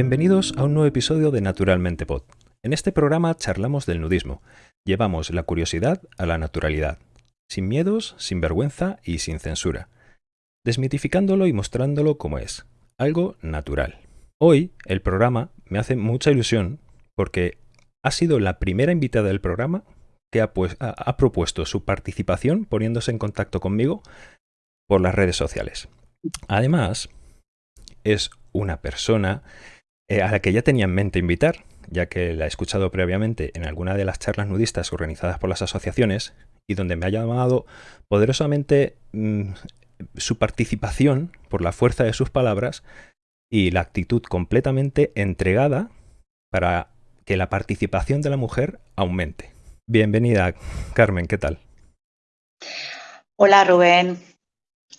Bienvenidos a un nuevo episodio de Naturalmente Pod. En este programa charlamos del nudismo. Llevamos la curiosidad a la naturalidad, sin miedos, sin vergüenza y sin censura, desmitificándolo y mostrándolo como es, algo natural. Hoy el programa me hace mucha ilusión porque ha sido la primera invitada del programa que ha, pues, ha, propuesto su participación poniéndose en contacto conmigo por las redes sociales. Además, es una persona eh, a la que ya tenía en mente invitar, ya que la he escuchado previamente en alguna de las charlas nudistas organizadas por las asociaciones y donde me ha llamado poderosamente mm, su participación por la fuerza de sus palabras y la actitud completamente entregada para que la participación de la mujer aumente. Bienvenida, Carmen, ¿qué tal? Hola, Rubén.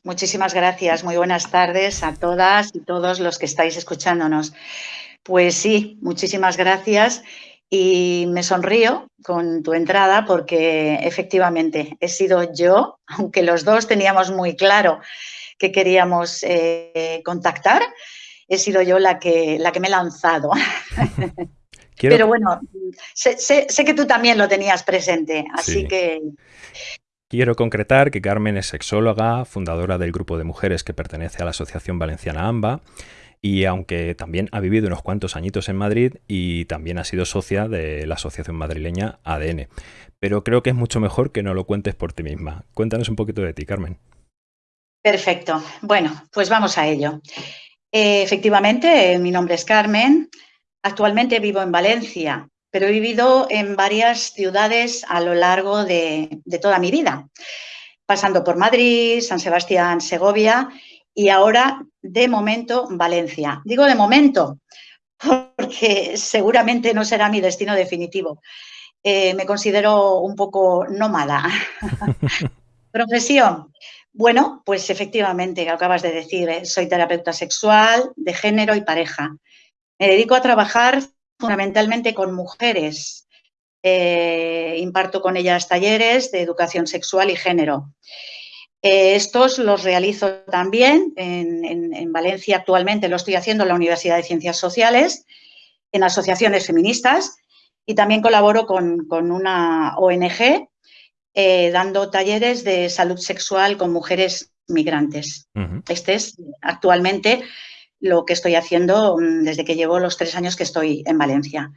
Muchísimas gracias. Muy buenas tardes a todas y todos los que estáis escuchándonos. Pues sí, muchísimas gracias y me sonrío con tu entrada porque efectivamente he sido yo, aunque los dos teníamos muy claro que queríamos eh, contactar, he sido yo la que, la que me he lanzado. Pero bueno, sé, que tú también lo tenías presente, así que... Quiero concretar que Carmen es sexóloga, fundadora del grupo de mujeres que pertenece a la Asociación Valenciana AMBA, y aunque también ha vivido unos cuantos añitos en Madrid y también ha sido socia de la Asociación Madrileña ADN. Pero creo que es mucho mejor que no lo cuentes por ti misma. Cuéntanos un poquito de ti, Carmen. Perfecto. Bueno, pues vamos a ello. Eh, efectivamente, mi nombre es Carmen. Actualmente vivo en Valencia, pero he vivido en varias ciudades a lo largo de, toda mi vida, pasando por Madrid, San Sebastián, Segovia y ahora, de momento, Valencia. Digo de momento porque seguramente no será mi destino definitivo. Eh, me considero un poco nómada. Profesión. Bueno, pues efectivamente, acabas de decir, ¿eh? soy terapeuta sexual, de género y pareja. Me dedico a trabajar fundamentalmente con mujeres. Eh, imparto con ellas talleres de educación sexual y género. Eh, estos los realizo también en, Valencia actualmente, lo estoy haciendo en la Universidad de Ciencias Sociales, en asociaciones feministas y también colaboro con, una ONG eh, dando talleres de salud sexual con mujeres migrantes. Este es actualmente lo que estoy haciendo mm, desde que llevo los tres años que estoy en Valencia.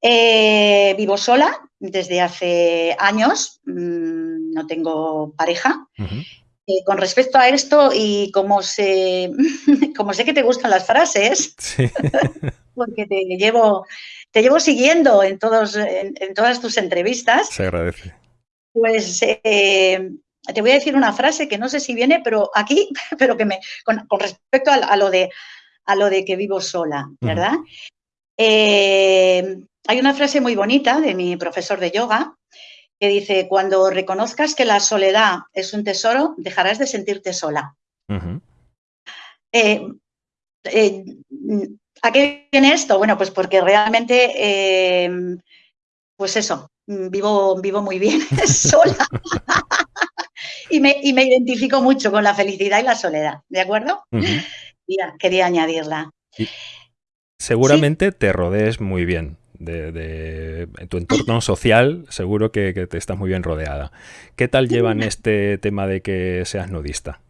Eh, vivo sola desde hace años, mm, no tengo pareja. Eh, con respecto a esto y como sé, como sé que te gustan las frases, porque te llevo, te llevo siguiendo en, todos, en, todas tus entrevistas. Se agradece. Pues eh, te voy a decir una frase que no sé si viene, pero aquí, pero que me, con, respecto a, lo de, a lo de que vivo sola, ¿verdad? Eh, hay una frase muy bonita de mi profesor de yoga que dice, cuando reconozcas que la soledad es un tesoro, dejarás de sentirte sola. Eh, eh, ¿A qué viene esto? Bueno, pues porque realmente, pues eso, vivo, vivo muy bien sola y, me, identifico mucho con la felicidad y la soledad, ¿de acuerdo? quería añadirla. seguramente te rodees muy bien. De, tu entorno social, seguro que, te estás muy bien rodeada. ¿Qué tal llevan este tema de que seas nudista?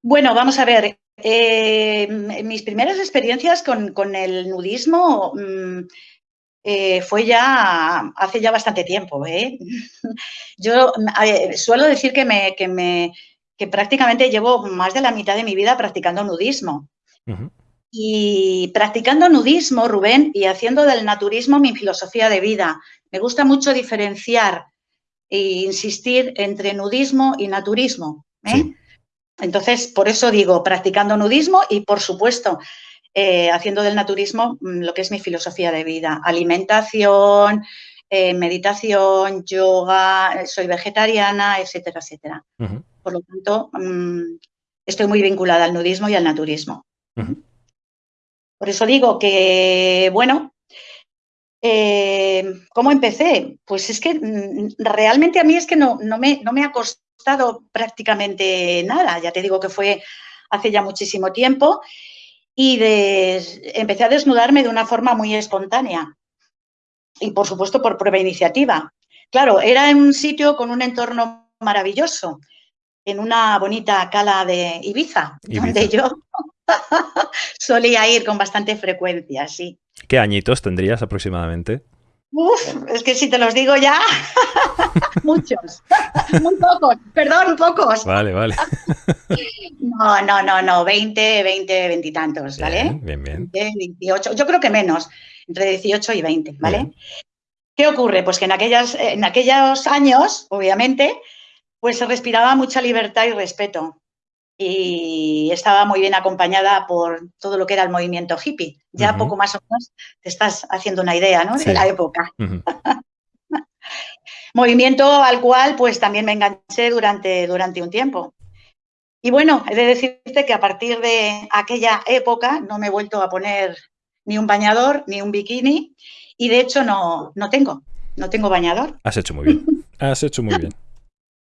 Bueno, vamos a ver. Eh, mis primeras experiencias con, el nudismo mm, eh, fue ya hace ya bastante tiempo. ¿eh? Yo suelo decir que, me, que, me, que prácticamente llevo más de la mitad de mi vida practicando nudismo. Y practicando nudismo, Rubén, y haciendo del naturismo mi filosofía de vida. Me gusta mucho diferenciar e insistir entre nudismo y naturismo. ¿eh? Entonces, por eso digo, practicando nudismo y, por supuesto, eh, haciendo del naturismo mm, lo que es mi filosofía de vida. Alimentación, eh, meditación, yoga, eh, soy vegetariana, etcétera, etcétera. Por lo tanto, mm, estoy muy vinculada al nudismo y al naturismo. Por eso digo que, bueno, ¿cómo empecé? Pues es que mm, realmente a mí es que no, no, me, no me ha costado prácticamente nada. Ya te digo que fue hace ya muchísimo tiempo y de, empecé a desnudarme de una forma muy espontánea y por supuesto por prueba iniciativa. Claro, era en un sitio con un entorno maravilloso, en una bonita cala de Ibiza, donde yo solía ir con bastante frecuencia, sí. ¿Qué añitos tendrías aproximadamente? Uf, es que si te los digo ya, muchos, muy pocos, perdón, pocos. Vale, vale. No, no, no, no, 20, 20, 20 y tantos, ¿vale? Bien, bien. 28, yo creo que menos, entre 18 y 20, ¿vale? ¿Qué ocurre? Pues que en, aquellas, en aquellos años, obviamente, pues se respiraba mucha libertad y respeto y estaba muy bien acompañada por todo lo que era el movimiento hippie. Ya poco más o menos te estás haciendo una idea ¿no? de la época. movimiento al cual pues también me enganché durante, durante un tiempo. Y bueno, he de decirte que a partir de aquella época no me he vuelto a poner ni un bañador ni un bikini y de hecho no, no tengo, no tengo bañador. Has hecho muy bien, has hecho muy bien.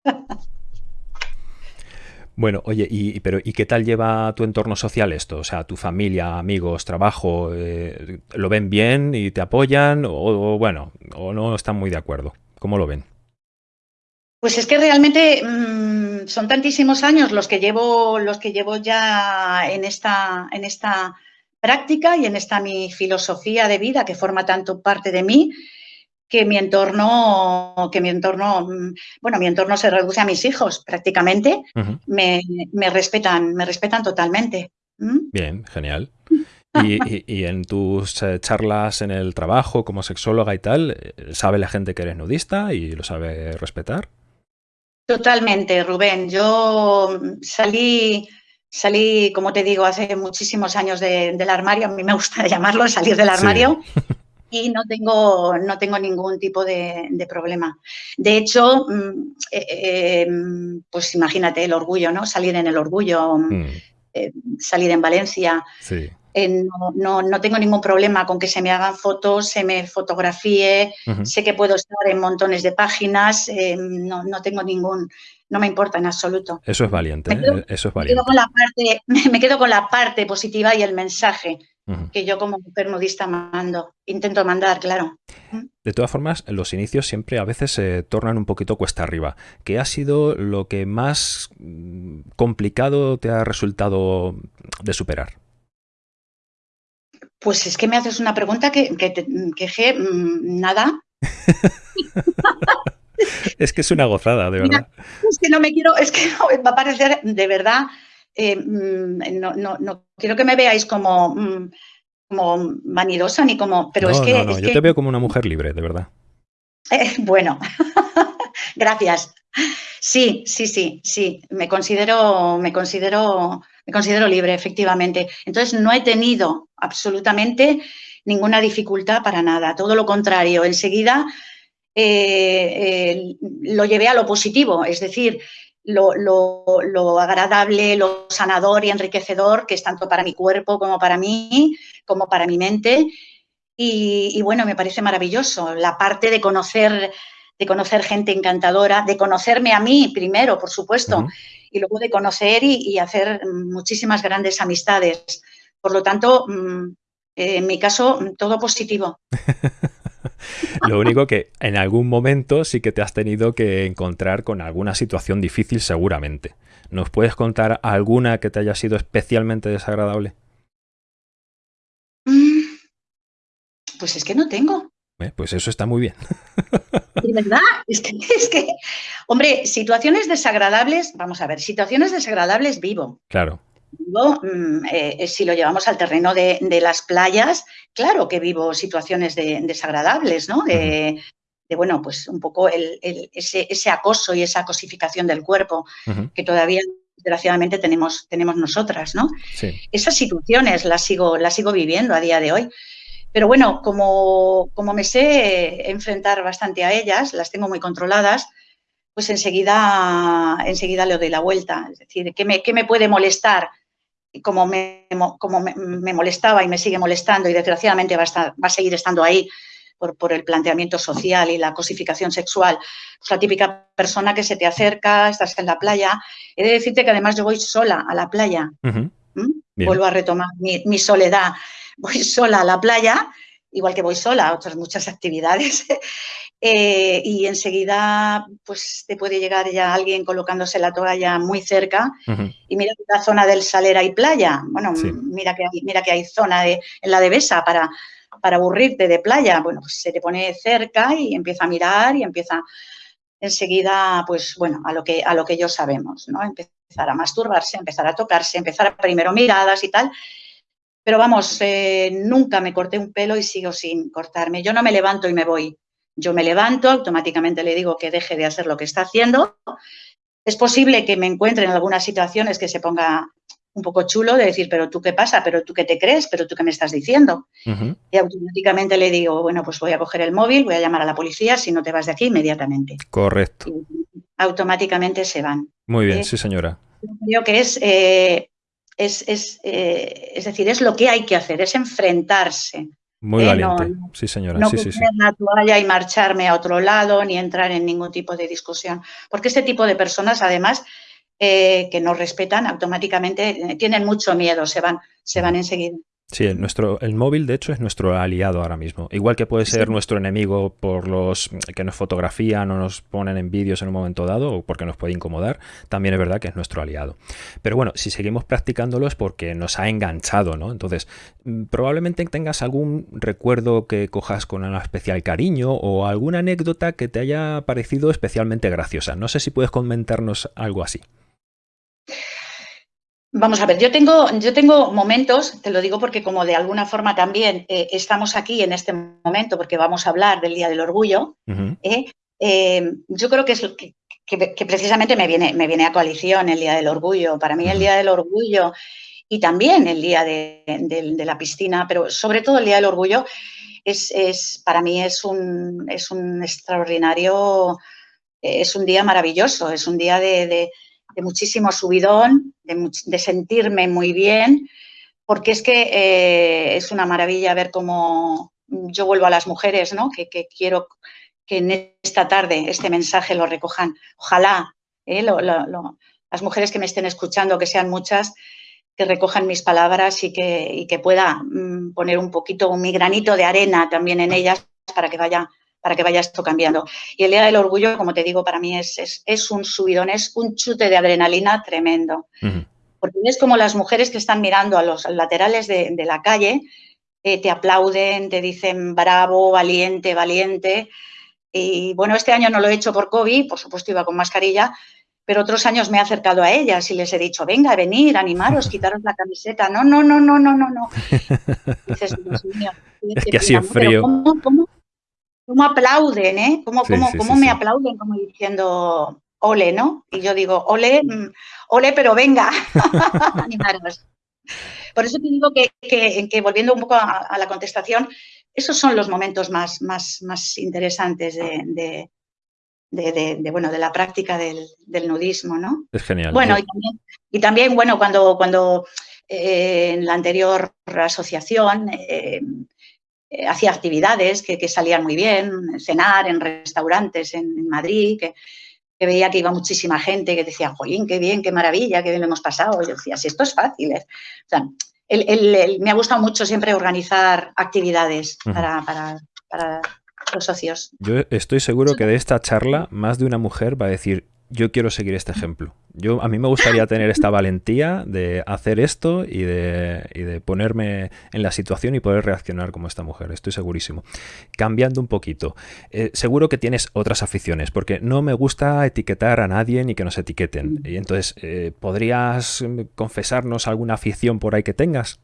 Bueno, oye, y, pero, ¿y qué tal lleva tu entorno social esto? O sea, tu familia, amigos, trabajo, eh, ¿lo ven bien y te apoyan? O, bueno, o no están muy de acuerdo. ¿Cómo lo ven? Pues es que realmente mm, son tantísimos años los que llevo, los que llevo ya en esta, en esta práctica y en esta mi filosofía de vida que forma tanto parte de mí, que mi entorno, que mi entorno, mm, bueno, mi entorno se reduce a mis hijos prácticamente, me, respetan, me respetan totalmente. Bien, genial. Y, en tus eh, charlas en el trabajo como sexóloga y tal, eh, ¿sabe la gente que eres nudista y lo sabe respetar? Totalmente, Rubén. Yo salí, salí, como te digo, hace muchísimos años del armario, a mí me gusta llamarlo salir del armario. y no tengo, no tengo ningún tipo de, problema. De hecho, mm, eh, eh, pues imagínate el orgullo, ¿no? Salir en el orgullo, mm. Eh, salir en Valencia. no, no, tengo ningún problema con que se me hagan fotos, se me fotografíe, sé que puedo estar en montones de páginas, no, no, tengo ningún, no me importa en absoluto. Eso es valiente, eso es valiente. Me quedo, con la parte, me quedo con la parte positiva y el mensaje que yo como mujer nudista mando, intento mandar, claro. De todas formas, los inicios siempre a veces se tornan un poquito cuesta arriba. ¿Qué ha sido lo que más mm, complicado te ha resultado de superar? Pues es que me haces una pregunta que, que, mm, nada. es que es una gozada, de verdad. es que no me quiero, es que va a parecer de verdad eh, mm, no, no, no, quiero que me veáis como, mm, como vanidosa ni como... Pero es que, no, yo te veo como una mujer libre, de verdad. Eh, bueno, gracias. Sí, sí, sí, sí. Me considero, me considero, me considero libre, efectivamente. Entonces no he tenido absolutamente ninguna dificultad para nada. Todo lo contrario. Enseguida eh, lo llevé a lo positivo, es decir, lo, agradable, lo sanador y enriquecedor que es tanto para mi cuerpo como para mí, como para mi mente. Y, bueno, me parece maravilloso la parte de conocer, de conocer gente encantadora, de conocerme a mí primero, por supuesto, y luego de conocer y, hacer muchísimas grandes amistades. Por lo tanto, mm, en mi caso, todo positivo. Lo único que en algún momento sí que te has tenido que encontrar con alguna situación difícil seguramente. ¿Nos puedes contar alguna que te haya sido especialmente desagradable? Mm, pues es que no tengo. Eh, pues eso está muy bien. De verdad, es que, es que, hombre, situaciones desagradables, vamos a ver, situaciones desagradables vivo. Claro. Mm, eh, si lo llevamos al terreno de, las playas, claro que vivo situaciones desagradables, ¿no? De, bueno, pues un poco ese, acoso y esa cosificación del cuerpo que todavía desgraciadamente tenemos, tenemos nosotras, ¿no? Esas situaciones las sigo, las sigo viviendo a día de hoy. Pero bueno, como, como me sé enfrentar bastante a ellas, las tengo muy controladas, pues enseguida, enseguida le doy la vuelta. Es decir, ¿qué me, qué me puede molestar? Como, me, como me, molestaba y me sigue molestando y desgraciadamente va a, va a seguir estando ahí por, por, el planteamiento social y la cosificación sexual. La típica persona que se te acerca, estás en la playa. He de decirte que además yo voy sola a la playa. ¿Mm? vuelvo a retomar mi, soledad. Voy sola a la playa, igual que voy sola a otras muchas actividades, eh, y enseguida pues te puede llegar ya alguien colocándose la toalla muy cerca y mira que la zona del Saler hay playa, bueno, mira, que hay, mira que hay zona de, en la Devesa para, para aburrirte de playa, bueno, pues se te pone cerca y empieza a mirar y empieza enseguida, pues bueno, a lo que, a lo que ellos sabemos, ¿no? Empezar a masturbarse, empezar a tocarse, empezar a primero miradas y tal. Pero vamos, eh, nunca me corté un pelo y sigo sin cortarme. Yo no me levanto y me voy. Yo me levanto, automáticamente le digo que deje de hacer lo que está haciendo. Es posible que me encuentre en algunas situaciones que se ponga un poco chulo de decir, pero tú qué pasa, pero tú qué te crees, pero tú qué me estás diciendo. Y automáticamente le digo, bueno, pues voy a coger el móvil, voy a llamar a la policía, si no te vas de aquí inmediatamente. Correcto. automáticamente se van. Muy bien, eh, sí señora. Creo que es, eh, es, es, eh, es, decir, es lo que hay que hacer, es enfrentarse. Muy valiente, sí señora. No sí, sí, la toalla y marcharme a otro lado, ni entrar en ningún tipo de discusión. Porque este tipo de personas, además, eh, que nos respetan, automáticamente eh, tienen mucho miedo, se van, se van enseguida. Sí, el, nuestro, el móvil de hecho es nuestro aliado ahora mismo. Igual que puede ser nuestro enemigo por los que nos fotografían o nos ponen en vídeos en un momento dado o porque nos puede incomodar, también es verdad que es nuestro aliado. Pero bueno, si seguimos practicándolo es porque nos ha enganchado, ¿no? Entonces, mm, probablemente tengas algún recuerdo que cojas con un especial cariño o alguna anécdota que te haya parecido especialmente graciosa. No sé si puedes comentarnos algo así. Vamos a ver, yo tengo, yo tengo momentos, te lo digo porque como de alguna forma también eh, estamos aquí en este momento porque vamos a hablar del Día del Orgullo, eh, eh, yo creo que es que, que, precisamente me viene, me viene a coalición el Día del Orgullo. Para mí el Día del Orgullo y también el Día de, la Piscina, pero sobre todo el Día del Orgullo, es, es para mí es un, es un extraordinario, es un día maravilloso, es un día de de muchísimo subidón, de, sentirme muy bien, porque es que eh, es una maravilla ver cómo yo vuelvo a las mujeres, ¿no? Que, quiero que en esta tarde este mensaje lo recojan. Ojalá ¿eh? las mujeres que me estén escuchando, que sean muchas, que recojan mis palabras y que, y que pueda mm, poner un poquito, mi granito de arena también en ellas para que vaya para que vaya esto cambiando. Y el Día del Orgullo, como te digo, para mí es, es, un subidón, es un chute de adrenalina tremendo. Porque es como las mujeres que están mirando a los laterales de, la calle, eh, te aplauden, te dicen bravo, valiente, valiente. Y bueno, este año no lo he hecho por COVID, por supuesto iba con mascarilla, pero otros años me he acercado a ellas y les he dicho, venga, venir, animaros, quitaros la camiseta. No, no, no, no, no, no, no. Dices, es que así en frío. ¿cómo, cómo aplauden, ¿eh? Cómo, cómo, me aplauden, como diciendo ole, ¿no? Y yo digo, ole, mm, ole, pero venga, animaros. Por eso te digo que, volviendo un poco a, la contestación, esos son los momentos más, más, más interesantes de, de, bueno, de la práctica del, nudismo, ¿no? Es genial. Bueno, y también, bueno, cuando, cuando eh, en la anterior asociación eh, eh, hacía actividades que, salían muy bien, cenar en restaurantes en, Madrid, que, veía que iba muchísima gente, que decía, jolín, qué bien, qué maravilla, qué bien lo hemos pasado. yo decía, si esto es fácil. O sea, me ha gustado mucho siempre organizar actividades para, para los socios. Yo estoy seguro que de esta charla más de una mujer va a decir, yo quiero seguir este ejemplo. Yo, a mí me gustaría tener esta valentía de hacer esto y de, ponerme en la situación y poder reaccionar como esta mujer, estoy segurísimo. Cambiando un poquito, eh, seguro que tienes otras aficiones, porque no me gusta etiquetar a nadie ni que nos etiqueten. Y entonces, eh, ¿podrías confesarnos alguna afición por ahí que tengas?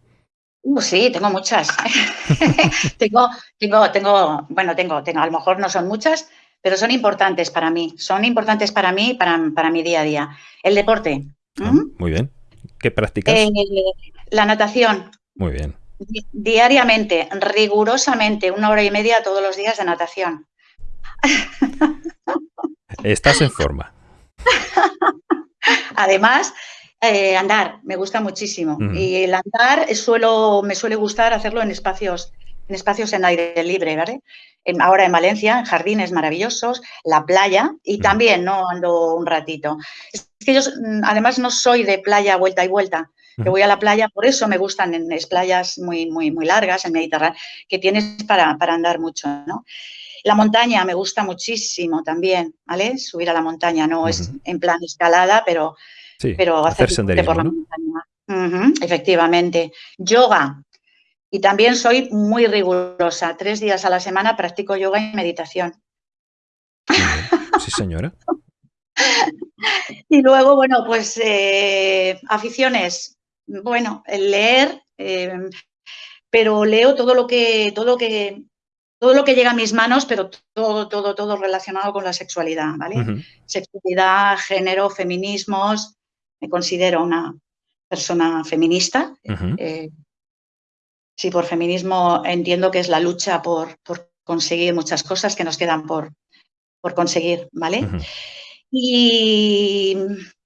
Uh, sí, tengo muchas. tengo, tengo, tengo, bueno, tengo, tengo, a lo mejor no son muchas, pero son importantes para mí, son importantes para mí, para, para mi día a día. El deporte. Ah, muy bien. ¿Qué practicas? Eh, la natación. Muy bien. diariamente, rigurosamente, una hora y media todos los días de natación. Estás en forma. Además, eh, andar, me gusta muchísimo. Y el andar suelo, me suele gustar hacerlo en espacios, en espacios en aire libre, ¿vale? ahora en Valencia, en jardines maravillosos, la playa y también no ando un ratito. Es que yo mm, además no soy de playa vuelta y vuelta. Yo voy a la playa, por eso me gustan en las playas muy, muy, muy largas, en Mediterráneo, que tienes para, andar mucho, ¿no? La montaña me gusta muchísimo también, ¿vale? Subir a la montaña, no es en plan escalada, pero, pero hacer, senderismo, por la montaña. efectivamente. Yoga. Y también soy muy rigurosa. Tres días a la semana practico yoga y meditación. Sí, señora. y luego, bueno, pues eh, aficiones. Bueno, el leer, eh, pero leo todo lo que, todo lo que, todo lo que llega a mis manos, pero todo, todo, todo relacionado con la sexualidad, ¿vale? Sexualidad, género, feminismos. Me considero una persona feminista. Eh, sí, por feminismo entiendo que es la lucha por, por conseguir muchas cosas que nos quedan por, por conseguir, ¿vale? Y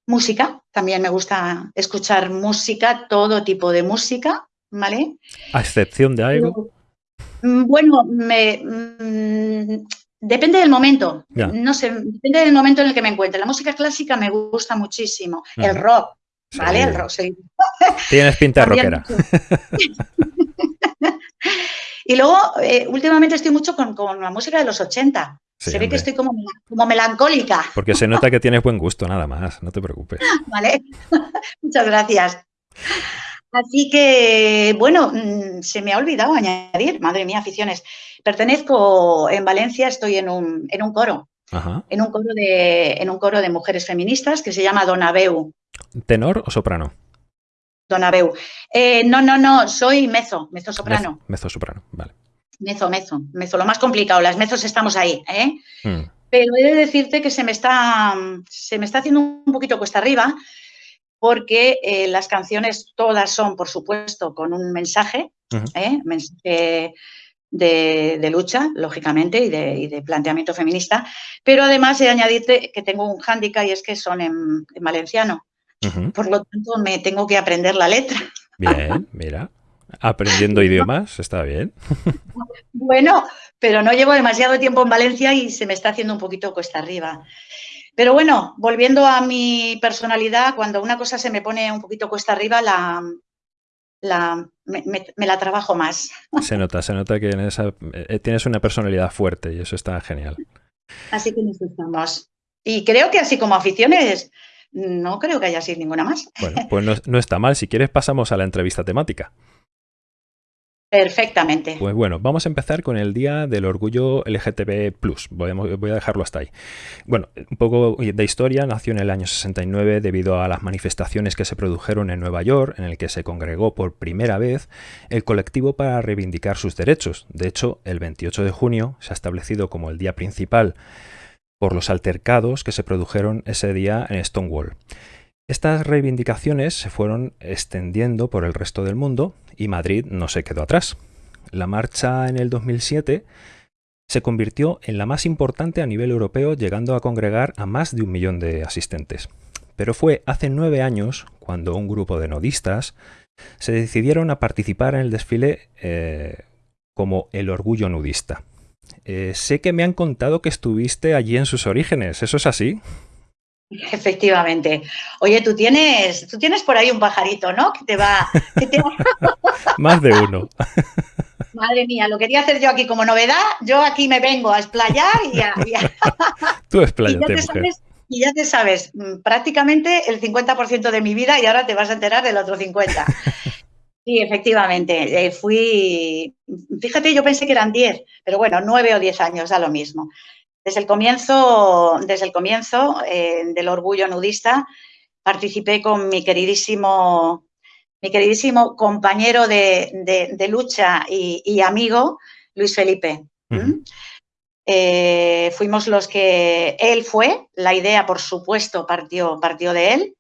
música, también me gusta escuchar música, todo tipo de música, ¿vale? A excepción de algo. Mm, bueno, me, mm, depende del momento. No sé, depende del momento en el que me encuentre. La música clásica me gusta muchísimo. El rock, ¿vale? El rock. Tienes pinta rockera. y luego, eh, últimamente estoy mucho con, con, la música de los 80 se ve que estoy como, como, melancólica. Porque se nota que tienes buen gusto, nada más, no te preocupes. Vale, muchas gracias. Así que, bueno, mm, se me ha olvidado añadir, madre mía, aficiones. Pertenezco en Valencia, estoy en un, en un coro, En, un coro de, en un coro de mujeres feministas que se llama Donabeu. ¿Tenor o soprano? Donabeu. Eh, no, no, no, soy mezo, mezo soprano. Mezo soprano, vale. Mezo, mezo, mezo, lo más complicado, las mezos estamos ahí, ¿eh? Hmm. Pero he de decirte que se me está, se me está haciendo un poquito cuesta arriba porque eh, las canciones todas son, por supuesto, con un mensaje, ¿eh? mensaje de, lucha, lógicamente, y de, planteamiento feminista, pero además he añadido que tengo un hándicap y es que son en, valenciano. Por lo tanto, me tengo que aprender la letra. Bien, mira. Aprendiendo idiomas, está bien. Bueno, pero no llevo demasiado tiempo en Valencia y se me está haciendo un poquito cuesta arriba. Pero bueno, volviendo a mi personalidad, cuando una cosa se me pone un poquito cuesta arriba, la, la, me, la trabajo más. Se nota, se nota que eh, tienes una personalidad fuerte y eso está genial. Así que nos estamos. Y creo que así como aficiones, no creo que haya sido ninguna más. Bueno, pues no está mal. Si quieres pasamos a la entrevista temática. Perfectamente. Pues bueno, vamos a empezar con el Día del Orgullo LGTB+. Voy a, dejarlo hasta ahí. Bueno, un poco de historia. Nació en el año 69 debido a las manifestaciones que se produjeron en Nueva York, en el que se congregó por primera vez el colectivo para reivindicar sus derechos. De hecho, el 28 de junio se ha establecido como el día principal por los altercados que se produjeron ese día en Stonewall. Estas reivindicaciones se fueron extendiendo por el resto del mundo y Madrid no se quedó atrás. La marcha en el 2007 se convirtió en la más importante a nivel europeo, llegando a congregar a más de un millón de asistentes. Pero fue hace nueve años cuando un grupo de nodistas se decidieron a participar en el desfile eh, como el orgullo nudista. Eh, sé que me han contado que estuviste allí en sus orígenes, ¿eso es así? Efectivamente. Oye, tú tienes, tú tienes por ahí un pajarito, ¿no? Que te va. Más de uno. Madre mía, lo quería hacer yo aquí como novedad. Yo aquí me vengo a explayar y a. tú explayate, y ya te sabes mm, prácticamente el 50% de mi vida y ahora te vas a enterar del otro 50%. Sí, efectivamente. Eh, fui. Fíjate, yo pensé que eran 10, pero bueno, 9 o 10 años, da lo mismo. Desde el comienzo, desde el comienzo eh, del orgullo nudista, participé con mi queridísimo, mi queridísimo compañero de, lucha y, amigo, Luis Felipe. Eh, fuimos los que él fue, la idea, por supuesto, partió, partió de él.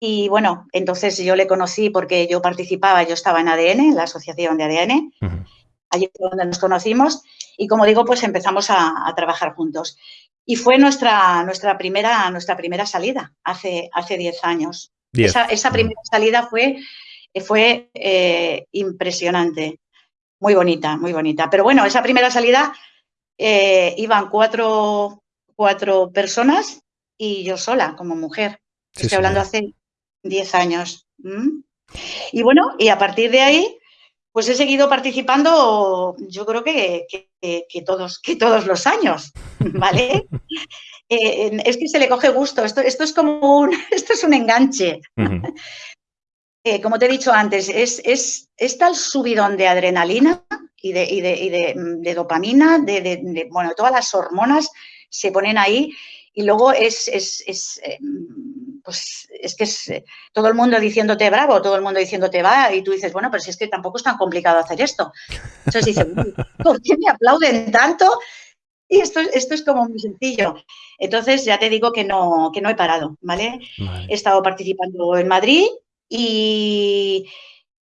Y bueno, entonces yo le conocí porque yo participaba, yo estaba en ADN, en la asociación de ADN. Allí fue donde nos conocimos y como digo, pues empezamos a, trabajar juntos. Y fue nuestra, nuestra, primera, nuestra primera salida hace, hace 10 años. Esa, mm. primera salida fue, fue eh, impresionante, muy bonita, muy bonita. Pero bueno, esa primera salida eh, iban cuatro, cuatro personas y yo sola como mujer. Estoy hablando hace 10 años. Y bueno, y a partir de ahí, pues he seguido participando, yo creo que, todos, que todos los años, ¿vale? Eh, es que se le coge gusto, esto, esto es como un, esto es un enganche. Eh, como te he dicho antes, es, es, tal subidón de adrenalina y de, y de, dopamina, de, bueno, todas las hormonas se ponen ahí y luego es, es, eh, pues es que es eh, todo el mundo diciéndote bravo, todo el mundo diciéndote va y tú dices, bueno, pero si es que tampoco es tan complicado hacer esto. Entonces dices, ¿por qué me aplauden tanto? Y esto, esto es como muy sencillo. Entonces ya te digo que no, que no he parado, ¿vale? He estado participando en Madrid, y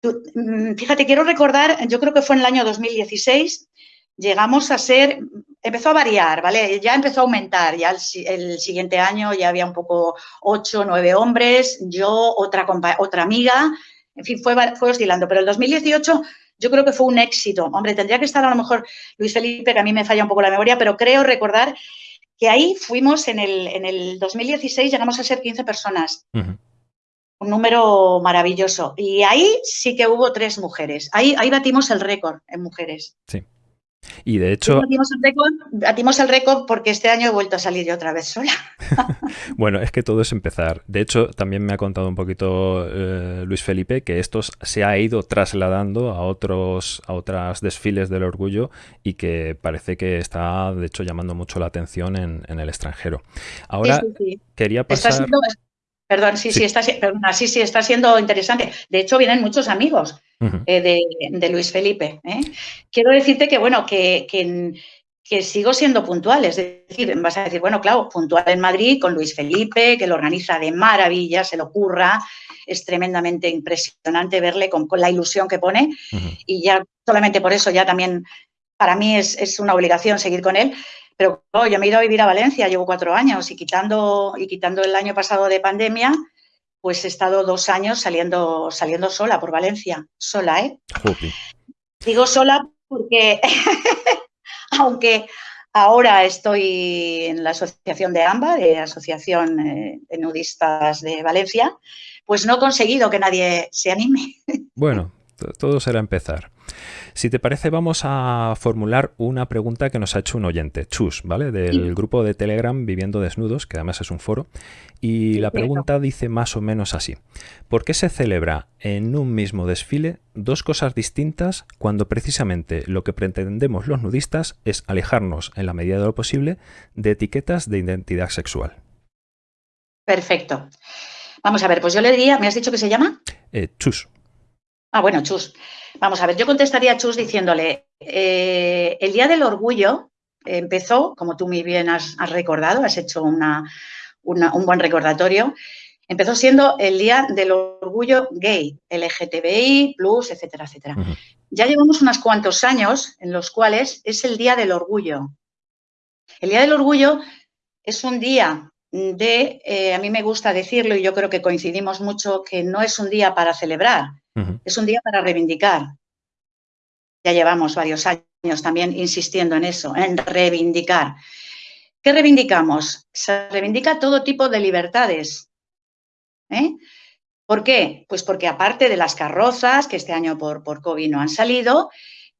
mm, fíjate, quiero recordar, yo creo que fue en el año 2016, llegamos a ser, empezó a variar, ¿vale? Ya empezó a aumentar, ya el, siguiente año ya había un poco ocho, nueve hombres, yo, otra, otra amiga, en fin, fue, fue oscilando, pero el 2018 yo creo que fue un éxito. Hombre, tendría que estar a lo mejor Luis Felipe, que a mí me falla un poco la memoria, pero creo recordar que ahí fuimos en el, en el 2016, llegamos a ser 15 personas un número maravilloso. Y ahí sí que hubo tres mujeres. Ahí, ahí batimos el récord en mujeres. Sí. Y de hecho... Batimos el, récord, porque este año he vuelto a salir yo otra vez sola. bueno, es que todo es empezar. De hecho, también me ha contado un poquito eh, Luis Felipe que esto se ha ido trasladando a otros a otras desfiles del orgullo y que parece que está, de hecho, llamando mucho la atención en, el extranjero. Ahora, quería pasar... Perdón, sí, sí, está, sí, sí, está siendo interesante. De hecho, vienen muchos amigos eh, de, Luis Felipe. ¿eh? Quiero decirte que, bueno, que, que, sigo siendo puntual. Es decir, vas a decir, bueno, claro, puntual en Madrid con Luis Felipe, que lo organiza de maravilla, se lo ocurra. Es tremendamente impresionante verle con, la ilusión que pone. Y ya solamente por eso ya también para mí es, es una obligación seguir con él. Pero yo me he ido a vivir a Valencia, llevo cuatro años y quitando, y quitando el año pasado de pandemia, pues he estado dos años saliendo, saliendo sola por Valencia, sola, ¿eh? Digo sola porque, aunque ahora estoy en la asociación de AMBA, de Asociación eh, de Nudistas de Valencia, pues no he conseguido que nadie se anime. Bueno, todo será empezar. Si te parece, vamos a formular una pregunta que nos ha hecho un oyente, Chus, ¿vale? Del grupo de Telegram Viviendo Desnudos, que además es un foro. Y la pregunta dice más o menos así. ¿Por qué se celebra en un mismo desfile dos cosas distintas cuando precisamente lo que pretendemos los nudistas es alejarnos, en la medida de lo posible, de etiquetas de identidad sexual? Perfecto. Vamos a ver, pues yo le diría, ¿me has dicho que se llama? Eh, Chus. Ah, bueno, Chus. Vamos a ver, yo contestaría a Chus diciéndole, eh, el Día del Orgullo empezó, como tú muy bien has, recordado, has hecho una, un buen recordatorio, empezó siendo el Día del Orgullo Gay, LGTBI, plus, etcétera, etcétera. Ya llevamos unos cuantos años en los cuales es el Día del Orgullo. El Día del Orgullo es un día de, eh, a mí me gusta decirlo y yo creo que coincidimos mucho, que no es un día para celebrar, es un día para reivindicar. Ya llevamos varios años también insistiendo en eso, en reivindicar. ¿Qué reivindicamos? Se reivindica todo tipo de libertades. ¿eh? ¿Por qué? Pues porque aparte de las carrozas, que este año por, por COVID no han salido,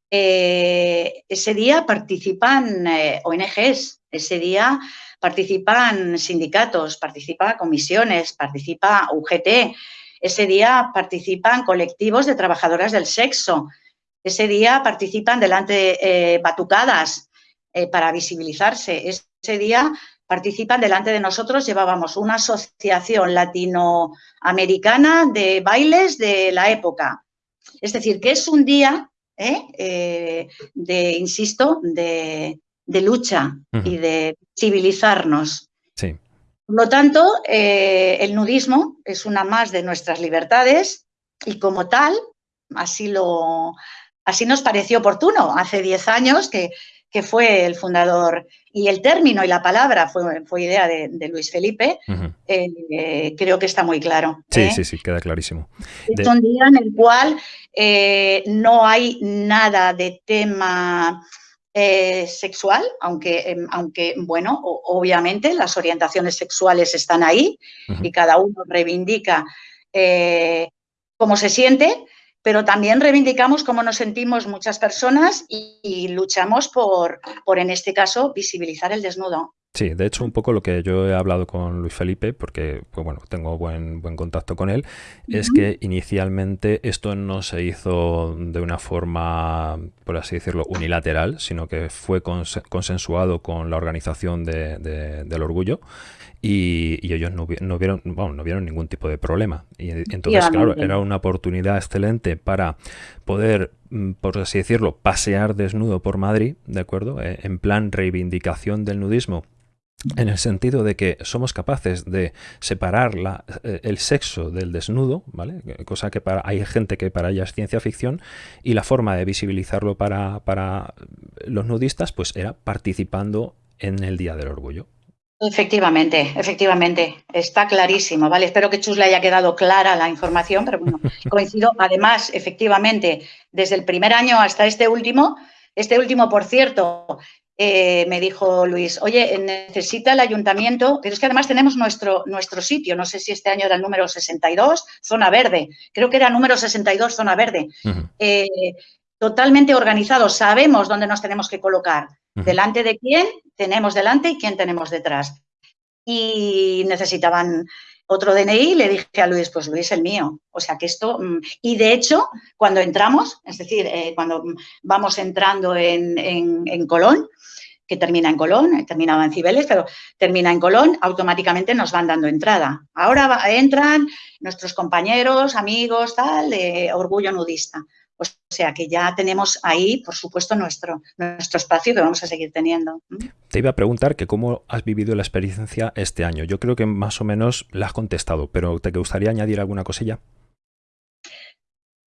eh, ese día participan eh, ONGs, ese día participan sindicatos, participan comisiones, participa UGT, ese día participan colectivos de trabajadoras del sexo. Ese día participan delante eh, batucadas eh, para visibilizarse. Ese día participan delante de nosotros. Llevábamos una asociación latinoamericana de bailes de la época. Es decir, que es un día eh, de, insisto, de, lucha y de civilizarnos. Por lo tanto, eh, el nudismo es una más de nuestras libertades y como tal, así, lo, así nos pareció oportuno hace 10 años que, fue el fundador y el término y la palabra fue, fue idea de, Luis Felipe, eh, creo que está muy claro. Sí, ¿eh? sí, sí, queda clarísimo. Es un día en el cual no hay nada de tema eh, sexual, aunque, em, aunque, bueno, obviamente las orientaciones sexuales están ahí y cada uno reivindica eh, cómo se siente, pero también reivindicamos cómo nos sentimos muchas personas y, luchamos por, por, en este caso, visibilizar el desnudo. Sí, de hecho un poco lo que yo he hablado con Luis Felipe, porque pues bueno, tengo buen, buen contacto con él, es que inicialmente esto no se hizo de una forma, por así decirlo, unilateral, sino que fue consensuado con la organización del orgullo y, ellos no, vieron, no vieron ningún tipo de problema. Y entonces, claro, era una oportunidad excelente para poder, mm, por así decirlo, pasear desnudo por Madrid, ¿de acuerdo? Eh, en plan reivindicación del nudismo en el sentido de que somos capaces de separar la, eh, el sexo del desnudo, ¿vale? Cosa que para, hay gente que para ella es ciencia ficción, y la forma de visibilizarlo para, para los nudistas, pues era participando en el Día del Orgullo. Efectivamente, efectivamente, está clarísimo, ¿vale? Espero que Chus le haya quedado clara la información, pero bueno, coincido. Además, efectivamente, desde el primer año hasta este último, este último, por cierto, eh, me dijo Luis, oye, necesita el ayuntamiento, pero es que además tenemos nuestro, nuestro sitio, no sé si este año era el número 62, zona verde, creo que era número 62, zona verde, eh, totalmente organizado, sabemos dónde nos tenemos que colocar, delante de quién tenemos delante y quién tenemos detrás. Y necesitaban otro DNI, le dije a Luis, pues Luis, el mío. O sea que esto, mm, y de hecho, cuando entramos, es decir, eh, cuando vamos entrando en, en, Colón, que termina en Colón, terminaba en Cibeles, pero termina en Colón, automáticamente nos van dando entrada. Ahora entran nuestros compañeros, amigos, tal, de Orgullo Nudista. O sea que ya tenemos ahí, por supuesto, nuestro, nuestro espacio que vamos a seguir teniendo. Te iba a preguntar que cómo has vivido la experiencia este año. Yo creo que más o menos la has contestado, pero ¿te gustaría añadir alguna cosilla?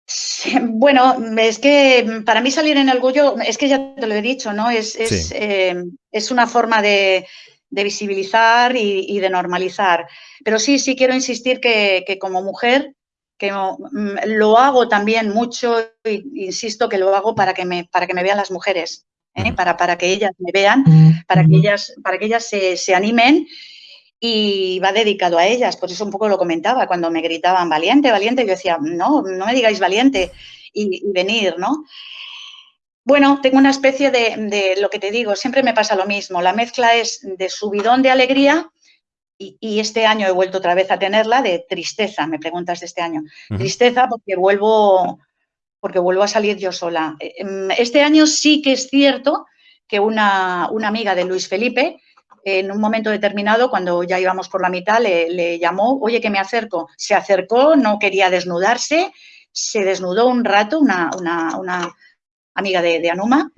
bueno, es que para mí salir en el Goyo, es que ya te lo he dicho, ¿no? Es, es, eh, una forma de, visibilizar y, de normalizar. Pero sí, sí quiero insistir que, que como mujer que mm, lo hago también mucho, insisto que lo hago para que me, para que me vean las mujeres, ¿eh? para, para que ellas me vean, para que ellas, para que ellas se, animen y va dedicado a ellas, por eso un poco lo comentaba, cuando me gritaban valiente, valiente, yo decía, no, no me digáis valiente y, venir, ¿no? Bueno, tengo una especie de, de, lo que te digo, siempre me pasa lo mismo, la mezcla es de subidón de alegría y, este año he vuelto otra vez a tenerla de tristeza, me preguntas de este año. Tristeza porque vuelvo, porque vuelvo a salir yo sola. Eh, em, este año sí que es cierto que una, una amiga de Luis Felipe, en un momento determinado, cuando ya íbamos por la mitad, le, llamó, oye, que me acerco. Se acercó, no quería desnudarse, se desnudó un rato, una, una, amiga de, Anuma,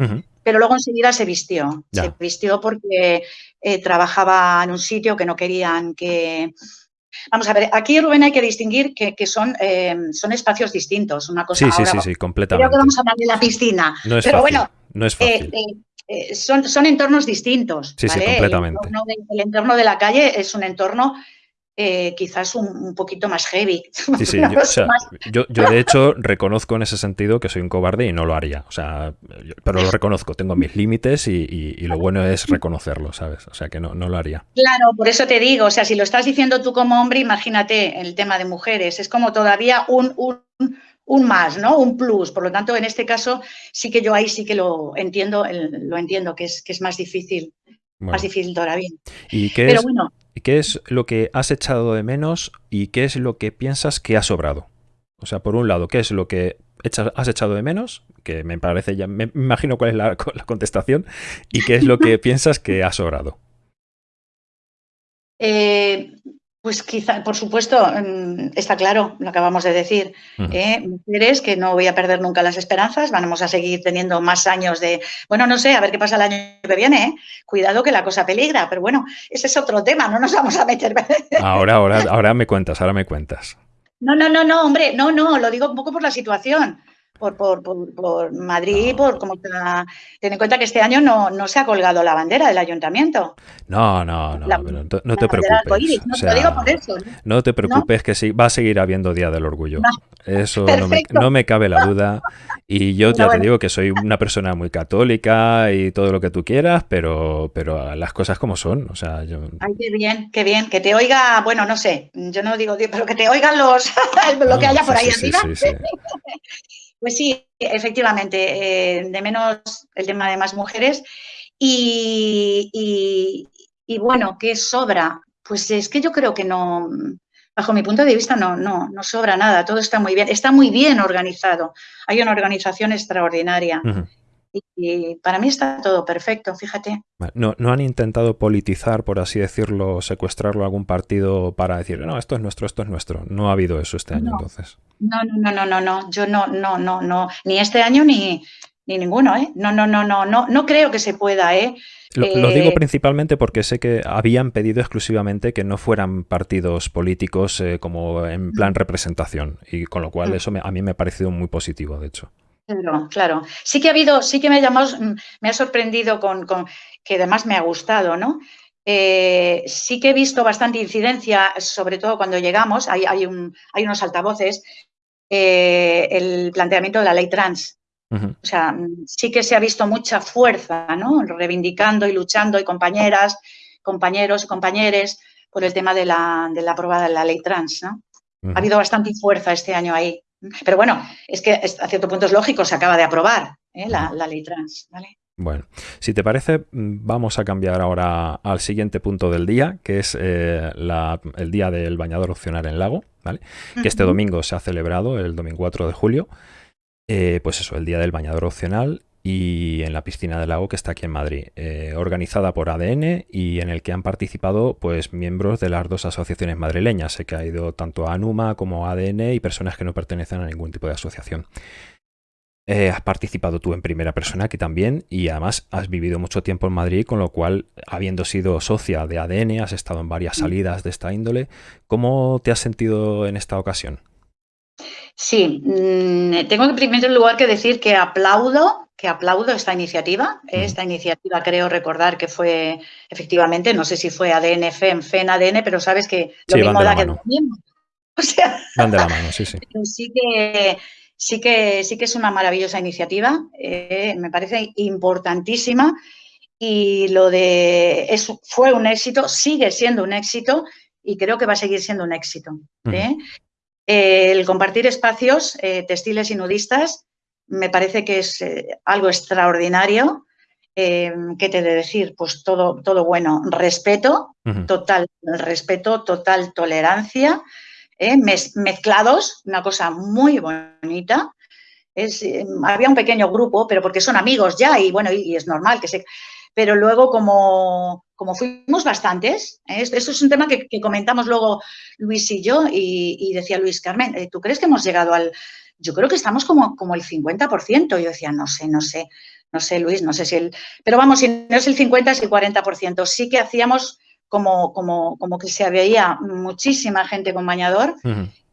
pero luego enseguida se vistió. Se vistió porque eh, trabajaba en un sitio que no querían que... Vamos a ver, aquí, Rubén, hay que distinguir que, son, eh, son espacios distintos. Una cosa sí, sí, sí, sí, completamente. Creo que vamos a hablar de la piscina. No es pero bueno, no es fácil. Eh, son, son entornos distintos. Sí, sí, completamente. el entorno de la calle es un entorno eh, quizás un, poquito más heavy. Sí, sí, yo, yo, de hecho reconozco en ese sentido que soy un cobarde y no lo haría. O sea, pero lo reconozco, tengo mis límites y, lo bueno es reconocerlo, ¿sabes? O sea, que no, no lo haría. Claro, por eso te digo, o sea, si lo estás diciendo tú como hombre, imagínate el tema de mujeres, es como todavía un, un, más, ¿no? Un plus. Por lo tanto, en este caso, sí que yo ahí sí que lo entiendo, lo entiendo, que es, que es más difícil. Más difícil todavía. ¿Y qué Pero bueno, ¿Qué es lo que has echado de menos y qué es lo que piensas que ha sobrado? O sea, por un lado, ¿qué es lo que has echado de menos? Que me parece ya, me imagino cuál es la, contestación. ¿Y qué es lo que piensas que ha sobrado? Eh, pues quizá, por supuesto, mm, está claro, lo acabamos de decir. ¿eh? Mujeres que no voy a perder nunca las esperanzas, vamos a seguir teniendo más años de, bueno, no sé, a ver qué pasa el año que viene, ¿eh? cuidado que la cosa peligra, pero bueno, ese es otro tema, no nos vamos a meter. Ahora, ahora, ahora me cuentas, ahora me cuentas. No, no, no, no, hombre, no, no, lo digo un poco por la situación. Por, por, por, Madrid, por como está. Ten en cuenta que este año no, no, se ha colgado la bandera del ayuntamiento. No, no, no, no te preocupes. no, te preocupes que sí, va a seguir habiendo Día del Orgullo. Eso no me, no me, cabe la duda. Y yo ya te digo que soy una persona muy católica y todo lo que tú quieras, pero, pero las cosas como son. O sea, yo... Ay, qué bien, qué bien. Que te oiga, bueno, no sé, yo no digo, pero que te oigan los lo que haya por ahí arriba. Pues sí, efectivamente, eh, de menos el tema de más mujeres. Y, y, bueno, ¿qué sobra? Pues es que yo creo que no, bajo mi punto de vista, no, no, no sobra nada, todo está muy bien, está muy bien organizado. Hay una organización extraordinaria. Y, para mí está todo perfecto, fíjate. No, no han intentado politizar, por así decirlo, secuestrarlo a algún partido para decir, no, esto es nuestro, esto es nuestro. No ha habido eso este año, entonces. No, no, no, no, no, yo no, no, no, no, ni este año ni, ni ninguno, ¿eh? No, no, no, no, no, no creo que se pueda, ¿eh? Lo, digo eh, principalmente porque sé que habían pedido exclusivamente que no fueran partidos políticos eh, como en plan representación y con lo cual mm. eso a mí me ha parecido muy positivo, de hecho. Claro, claro. Sí que ha habido, sí que me ha llamado, mm, me ha sorprendido con, que además me ha gustado, ¿no? Eh, sí que he visto bastante incidencia, sobre todo cuando llegamos, hay, hay, un, hay unos altavoces, el planteamiento de la ley trans. O sea, sí que se ha visto mucha fuerza, ¿no? Reivindicando y luchando y compañeras, compañeros y compañeres por el tema de la, de la aprobada de la ley trans, ¿no? Ha habido bastante fuerza este año ahí. Pero bueno, es que a cierto punto es lógico, se acaba de aprobar ¿eh? la, ley trans, ¿vale? Bueno, si te parece, vamos a cambiar ahora al siguiente punto del día, que es eh, el día del bañador opcional en lago, ¿vale? Que este domingo se ha celebrado, el domingo 4 de julio. Eh, pues eso, el Día del Bañador Opcional y en la piscina del lago que está aquí en Madrid, eh, organizada por ADN y en el que han participado pues miembros de las dos asociaciones madrileñas. Sé que ha ido tanto ANUMA como ADN y personas que no pertenecen a ningún tipo de asociación. Eh, has participado tú en primera persona aquí también y además has vivido mucho tiempo en Madrid, con lo cual, habiendo sido socia de ADN, has estado en varias salidas de esta índole. ¿Cómo te has sentido en esta ocasión? Sí, mm, tengo en primer lugar que decir que aplaudo, que aplaudo esta iniciativa. Esta iniciativa creo recordar que fue efectivamente, no sé si fue ADN, FEM, FEN, ADN, pero sabes que lo mismo da que lo mismo. O sea, van de la mano, sí, sí. sí que sí que sí que es una maravillosa iniciativa, eh, me parece importantísima y lo de eso fue un éxito, sigue siendo un éxito y creo que va a seguir siendo un éxito. ¿eh? el compartir espacios eh, textiles y nudistas me parece que es eh, algo extraordinario. Eh, ¿Qué te he de decir? Pues todo, todo bueno. Respeto, total respeto, total tolerancia, mezclados, una cosa muy bonita. Es, había un pequeño grupo, pero porque son amigos ya y bueno, y, es normal que se... Pero luego como, como fuimos bastantes, ¿eh? esto es un tema que, comentamos luego Luis y yo, y, decía Luis Carmen, eh, ¿tú crees que hemos llegado al...? Yo creo que estamos como, como el 50%. Yo decía, no sé, no sé, no sé, Luis, no sé si el... Pero vamos, si no es el 50, es el 40%. Sí que hacíamos como, como, como que se veía muchísima gente con bañador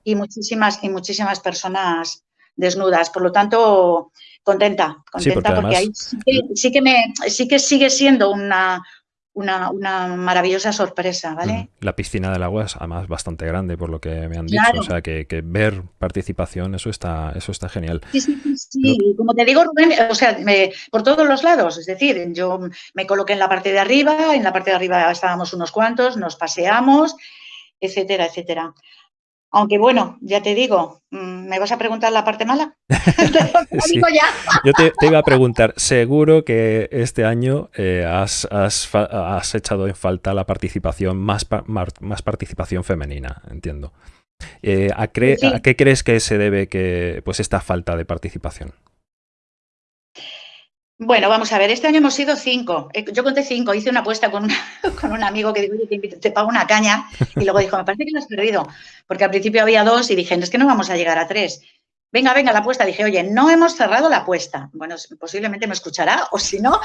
y, muchísimas, y muchísimas personas desnudas. Por lo tanto, contenta, contenta porque, ahí sí que, me, sí que sigue siendo una, una, maravillosa sorpresa, ¿vale? La piscina del agua es además bastante grande, por lo que me han dicho. O sea, que, ver participación, eso está, eso está genial. Sí, sí, sí. Como te digo, Rubén, o sea, por todos los lados. Es decir, yo me coloqué en la parte de arriba, en la parte de arriba estábamos unos cuantos, nos paseamos, etcétera, etcétera. Aunque bueno, ya te digo, mm, ¿me vas a preguntar la parte mala? Yo te, iba a preguntar, seguro que este año eh, has, echado en falta la participación, más, más participación femenina, entiendo. Eh, ¿a, ¿A qué crees que se debe que, pues, esta falta de participación? Bueno, vamos a ver, este año hemos sido cinco. Eh, yo conté cinco, hice una apuesta con, con un amigo que dijo, te, te, pago una caña. Y luego dijo, me parece que lo has perdido. Porque al principio había dos y dije, es que no vamos a llegar a tres. Venga, venga, la apuesta. Dije, oye, no hemos cerrado la apuesta. Bueno, posiblemente me escuchará o si no.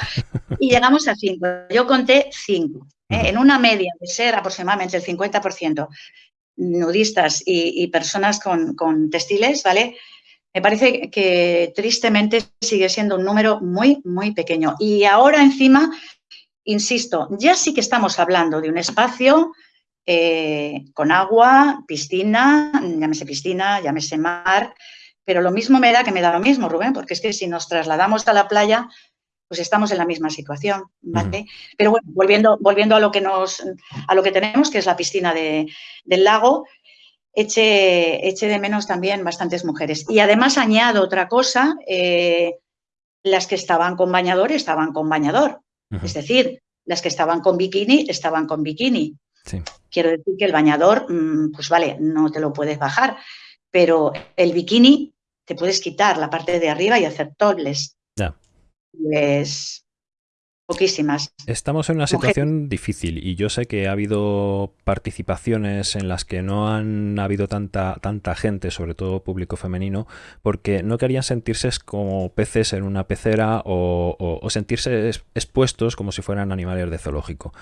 Y llegamos a cinco. Yo conté cinco. ¿eh? En una media de ser aproximadamente el 50% nudistas y, personas con, con textiles, ¿vale? Me parece que tristemente sigue siendo un número muy, muy pequeño. Y ahora encima, insisto, ya sí que estamos hablando de un espacio eh, con agua, piscina, llámese piscina, llámese mar, pero lo mismo me da que me da lo mismo, Rubén, porque es que si nos trasladamos a la playa, pues estamos en la misma situación, ¿vale? Pero bueno, volviendo, volviendo a lo que nos, a lo que tenemos, que es la piscina del lago, eche, eche, de menos también bastantes mujeres. Y además añado otra cosa, eh, las que estaban con bañador estaban con bañador. Es decir, las que estaban con bikini estaban con bikini. Quiero decir que el bañador, mm, pues vale, no te lo puedes bajar, pero el bikini te puedes quitar la parte de arriba y hacer topless. Ya. Pues poquísimas. Estamos en una situación difícil y yo sé que ha habido participaciones en las que no han habido tanta, tanta gente, sobre todo público femenino, porque no querían sentirse como peces en una pecera o, o sentirse expuestos como si fueran animales de zoológico.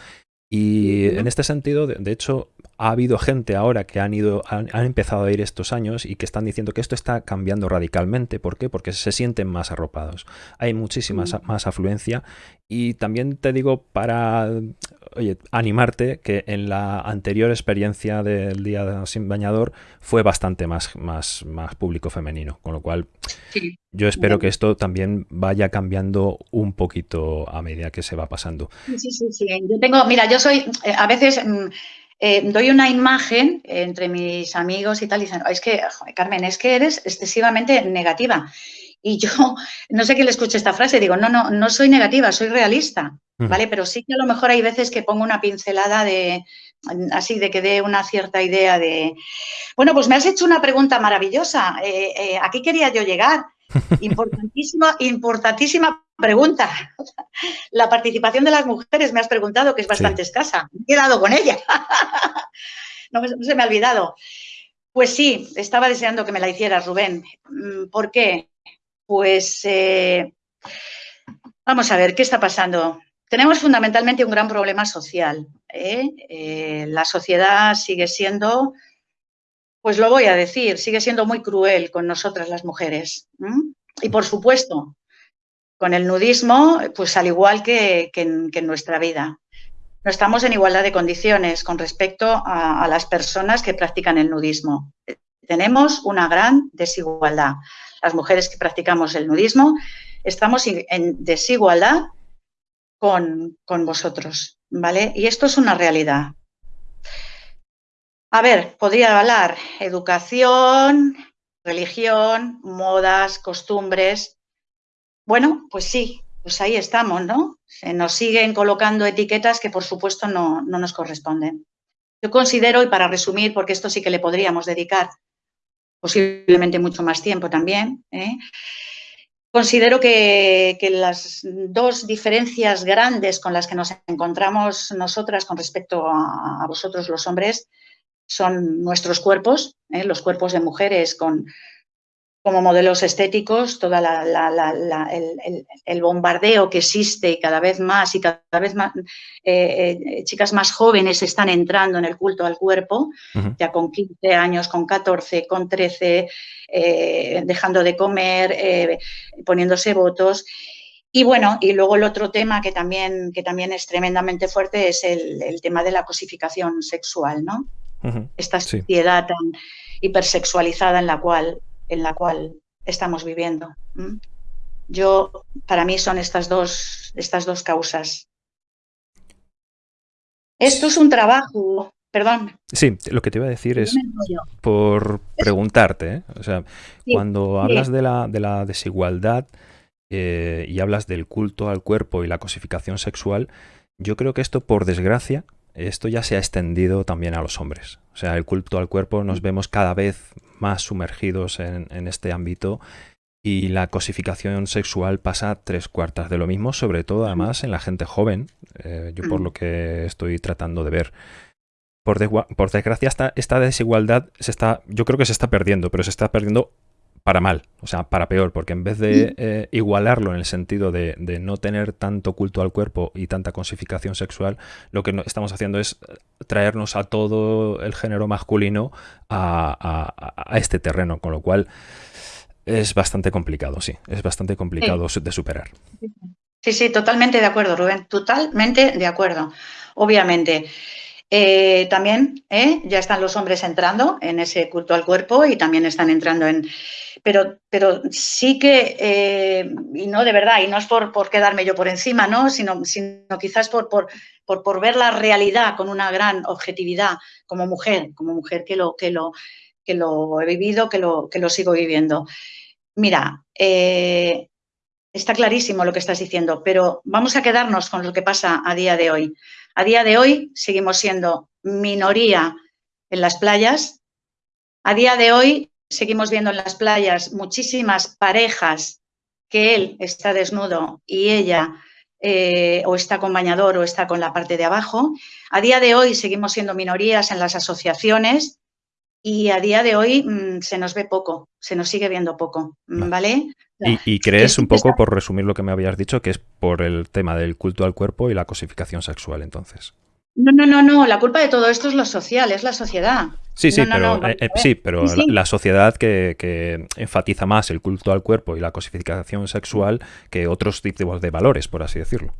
Y en este sentido, de, hecho, ha habido gente ahora que han ido, han, empezado a ir estos años y que están diciendo que esto está cambiando radicalmente. ¿Por qué? Porque se sienten más arropados. Hay muchísima más afluencia. Y también te digo para oye, animarte que en la anterior experiencia del día sin bañador fue bastante más, más, más público femenino. Con lo cual, yo espero que esto también vaya cambiando un poquito a medida que se va pasando. Sí, sí, sí. Yo tengo, mira, yo soy, eh, a veces mm, eh, doy una imagen entre mis amigos y tal, y dicen, es que, Carmen, es que eres excesivamente negativa. Y yo, no sé quién le escuche esta frase, digo, no, no, no soy negativa, soy realista, ¿vale? Pero sí que a lo mejor hay veces que pongo una pincelada de, así de que dé una cierta idea de, bueno, pues me has hecho una pregunta maravillosa, eh, eh, aquí quería yo llegar. Importantísima, importantísima pregunta. La participación de las mujeres me has preguntado, que es bastante escasa. Me he quedado con ella. no, no se me ha olvidado. Pues sí, estaba deseando que me la hicieras, Rubén. Mm, ¿Por qué? Pues eh, vamos a ver, ¿qué está pasando? Tenemos fundamentalmente un gran problema social. ¿eh? Eh, la sociedad sigue siendo, pues lo voy a decir, sigue siendo muy cruel con nosotras las mujeres. Y por supuesto, con el nudismo, pues al igual que, en, nuestra vida. No estamos en igualdad de condiciones con respecto a las personas que practican el nudismo. Tenemos una gran desigualdad las mujeres que practicamos el nudismo, estamos en desigualdad con, vosotros, ¿vale? Y esto es una realidad. A ver, podría hablar educación, religión, modas, costumbres. Bueno, pues sí, pues ahí estamos, ¿no? Se nos siguen colocando etiquetas que por supuesto no, no nos corresponden. Yo considero, y para resumir, porque esto sí que le podríamos dedicar posiblemente mucho más tiempo también. ¿eh? Considero que, las dos diferencias grandes con las que nos encontramos nosotras con respecto a, vosotros los hombres son nuestros cuerpos, ¿eh? los cuerpos de mujeres con como modelos estéticos, toda el, bombardeo que existe y cada vez más y cada vez más eh, eh, chicas más jóvenes están entrando en el culto al cuerpo, ya con 15 años, con 14, con 13, eh, dejando de comer, poniéndose votos. Y bueno, y luego el otro tema que también, que también es tremendamente fuerte es el, tema de la cosificación sexual, ¿no? Esta sociedad tan hipersexualizada en la cual en la cual estamos viviendo. Yo, para mí son estas dos, estas dos causas. Esto es un trabajo, perdón. Sí, lo que te iba a decir es por preguntarte, ¿eh? o sea, cuando hablas de la, de la desigualdad eh, y hablas del culto al cuerpo y la cosificación sexual, yo creo que esto, por desgracia, esto ya se ha extendido también a los hombres. O sea, el culto al cuerpo nos vemos cada vez más sumergidos en, este ámbito y la cosificación sexual pasa tres cuartas de lo mismo, sobre todo además en la gente joven, eh, yo por lo que estoy tratando de ver. Por, por desgracia esta, esta, desigualdad se está, yo creo que se está perdiendo, pero se está perdiendo para mal, o sea, para peor, porque en vez de eh, igualarlo en el sentido de, no tener tanto culto al cuerpo y tanta cosificación sexual, lo que estamos haciendo es traernos a todo el género masculino a, este terreno, con lo cual Es bastante complicado, sí. Es bastante complicado de superar. Sí, sí, totalmente de acuerdo, Rubén. Totalmente de acuerdo. Obviamente. Eh, también ¿eh? ya están los hombres entrando en ese culto al cuerpo y también están entrando en... Pero, pero sí que, eh, y no de verdad, y no es por, por quedarme yo por encima, ¿no? sino, sino quizás por, por, por, ver la realidad con una gran objetividad como mujer, como mujer que lo, que lo, que lo he vivido, que lo, que lo sigo viviendo. Mira, está clarísimo lo que estás diciendo, pero vamos a quedarnos con lo que pasa a día de hoy. A día de hoy seguimos siendo minoría en las playas. A día de hoy seguimos viendo en las playas muchísimas parejas que él está desnudo y ella eh, o está con bañador o está con la parte de abajo. A día de hoy seguimos siendo minorías en las asociaciones y a día de hoy mm, se nos ve poco, se nos sigue viendo poco, ¿vale? Y, crees un poco, por resumir lo que me habías dicho, que es por el tema del culto al cuerpo y la cosificación sexual, entonces. No, no, no, no. La culpa de todo esto es lo social, es la sociedad. Sí, sí, pero, eh, eh, sí, pero La, sociedad que, enfatiza más el culto al cuerpo y la cosificación sexual que otros tipos de valores, por así decirlo.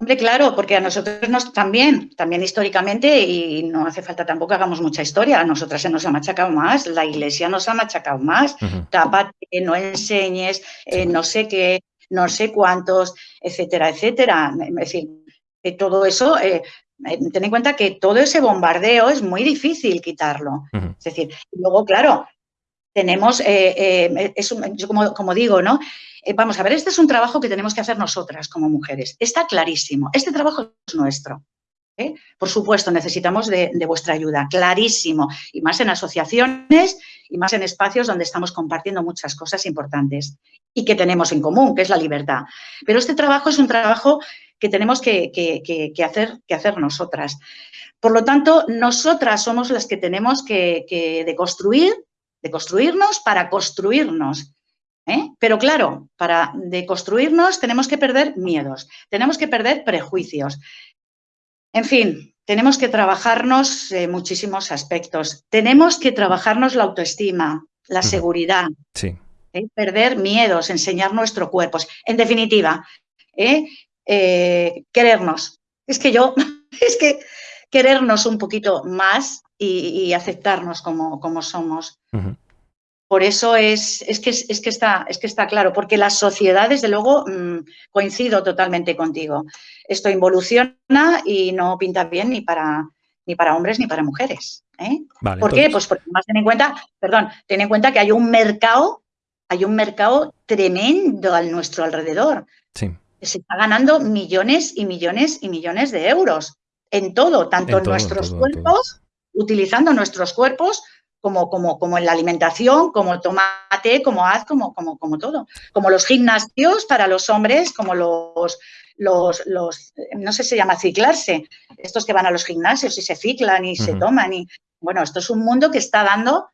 Hombre, claro, porque a nosotros nos también, también históricamente, y no hace falta tampoco que hagamos mucha historia, a nosotras se nos ha machacado más, la iglesia nos ha machacado más, uh no enseñes, eh, no sé qué, no sé cuántos, etcétera, etcétera. Es decir, todo eso, eh, eh, ten en cuenta que todo ese bombardeo es muy difícil quitarlo. Es decir, luego, claro, tenemos, yo como, digo, ¿no? Eh, vamos a ver, este es un trabajo que tenemos que hacer nosotras como mujeres. Está clarísimo. Este trabajo es nuestro. ¿eh? Por supuesto, necesitamos de, vuestra ayuda, clarísimo. Y más en asociaciones y más en espacios donde estamos compartiendo muchas cosas importantes y que tenemos en común, que es la libertad. Pero este trabajo es un trabajo que tenemos que, hacer, que hacer nosotras. Por lo tanto, nosotras somos las que tenemos que, que deconstruir, deconstruirnos para construirnos. ¿eh? Pero claro, para deconstruirnos tenemos que perder miedos, tenemos que perder prejuicios. En fin, tenemos que trabajarnos muchísimos aspectos. Tenemos que trabajarnos la autoestima, la seguridad, sí. ¿eh? perder miedos, enseñar nuestro cuerpo. En definitiva, ¿eh? querernos. Es que yo, es que querernos un poquito más y, aceptarnos como, como somos. Por eso es, es, que, es, que está, es que está claro, porque la sociedad, desde luego, mm, coincido totalmente contigo. Esto involuciona y no pinta bien ni para, ni para hombres ni para mujeres. ¿eh? ¿Por qué? Pues porque más ten en cuenta, perdón, ten en cuenta que hay un mercado, hay un mercado tremendo a nuestro alrededor. Sí. Se está ganando millones y millones y millones de euros en todo, tanto en, nuestros cuerpos, utilizando nuestros cuerpos como, como, como en la alimentación, como tomate, como haz, como, como, como todo. Como los gimnasios para los hombres, como los, los, los, no sé si se llama ciclarse, estos que van a los gimnasios y se ciclan y se toman. Y, bueno, esto es un mundo que está dando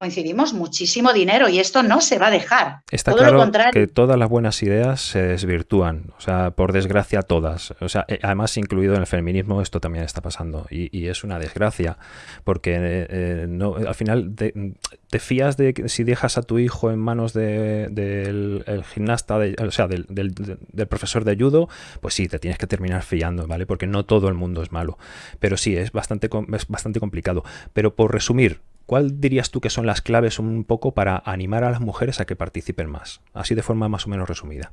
coincidimos muchísimo dinero y esto no se va a dejar. Está claro que todas las buenas ideas se desvirtúan, o sea, por desgracia todas. O sea, eh, además incluido en el feminismo esto también está pasando y, es una desgracia porque eh, eh, no, al final te, fías de que si dejas a tu hijo en manos del gimnasta, o sea, del, del, profesor de judo, pues sí, te tienes que terminar fiando, ¿vale? Porque no todo el mundo es malo. Pero sí, es bastante, es bastante complicado. Pero por resumir, ¿Cuál dirías tú que son las claves un poco para animar a las mujeres a que participen más? Así de forma más o menos resumida.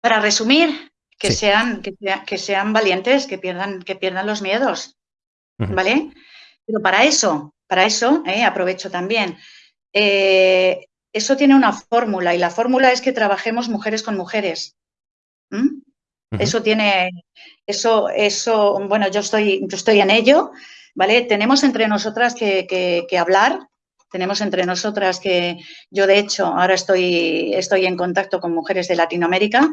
Para resumir, que, sean, que, sean valientes, que pierdan, que pierdan los miedos, ¿vale? Pero para eso, para eso, eh, aprovecho también, eh, eso tiene una fórmula y la fórmula es que trabajemos mujeres con mujeres. Eso tiene, eso, eso, bueno, yo estoy, yo estoy en ello, ¿vale? Tenemos entre nosotras que, hablar, tenemos entre nosotras que yo de hecho ahora estoy, estoy en contacto con mujeres de Latinoamérica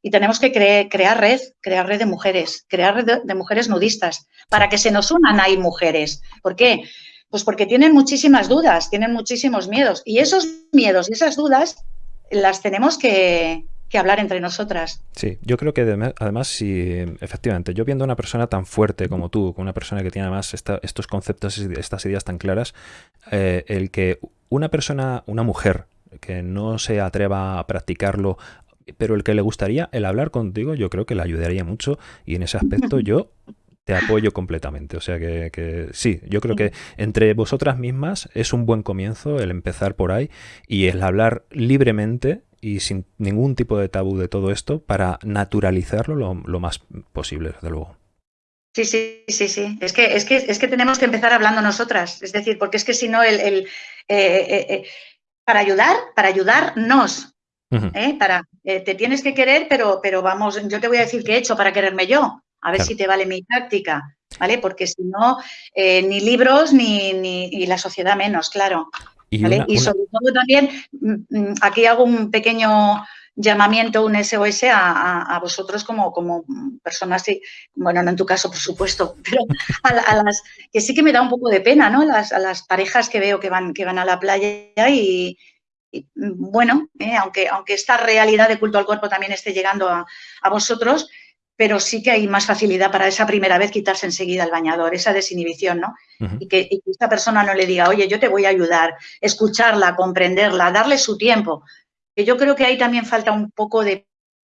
y tenemos que crear red, crear red de mujeres, crear red de, mujeres nudistas para que se nos unan ahí mujeres. ¿Por qué? Pues porque tienen muchísimas dudas, tienen muchísimos miedos y esos miedos y esas dudas las tenemos que, que hablar entre nosotras. Sí, yo creo que además, si efectivamente, yo viendo a una persona tan fuerte como tú, con una persona que tiene además estos conceptos, estas ideas tan claras, eh, el que una persona, una mujer, que no se atreva a practicarlo, pero el que le gustaría, el hablar contigo, yo creo que le ayudaría mucho y en ese aspecto yo te apoyo completamente. O sea que, que, sí, yo creo que entre vosotras mismas es un buen comienzo el empezar por ahí y el hablar libremente y sin ningún tipo de tabú de todo esto para naturalizarlo lo, lo más posible, desde luego. Sí, sí, sí, sí. Es que, es, que, es que tenemos que empezar hablando nosotras. Es decir, porque es que si no, el, el eh, eh, eh para ayudar, para ayudarnos, para, te tienes que querer, pero, pero vamos, yo te voy a decir qué he hecho para quererme yo. A ver Claro. si te vale mi táctica, ¿vale? Porque si no, eh, ni libros ni, ni y la sociedad menos, claro. Y ¿vale? una- y una- sobre todo también, mm, mm, aquí hago un pequeño llamamiento, un SOS a, a- a vosotros como, como personas, y- bueno, no en tu caso, por supuesto, pero a, la- a las que sí que me da un poco de pena, ¿no? Las, a las parejas que veo que van, que van a la playa y, y, mm, bueno, eh, aunque, aunque esta realidad de culto al cuerpo también esté llegando a, a vosotros, pero sí que hay más facilidad para esa primera vez quitarse enseguida el bañador, esa desinhibición, ¿no? Y que, y que esta persona no le diga, oye, yo te voy a ayudar, escucharla, comprenderla, darle su tiempo. Que yo creo que ahí también falta un poco de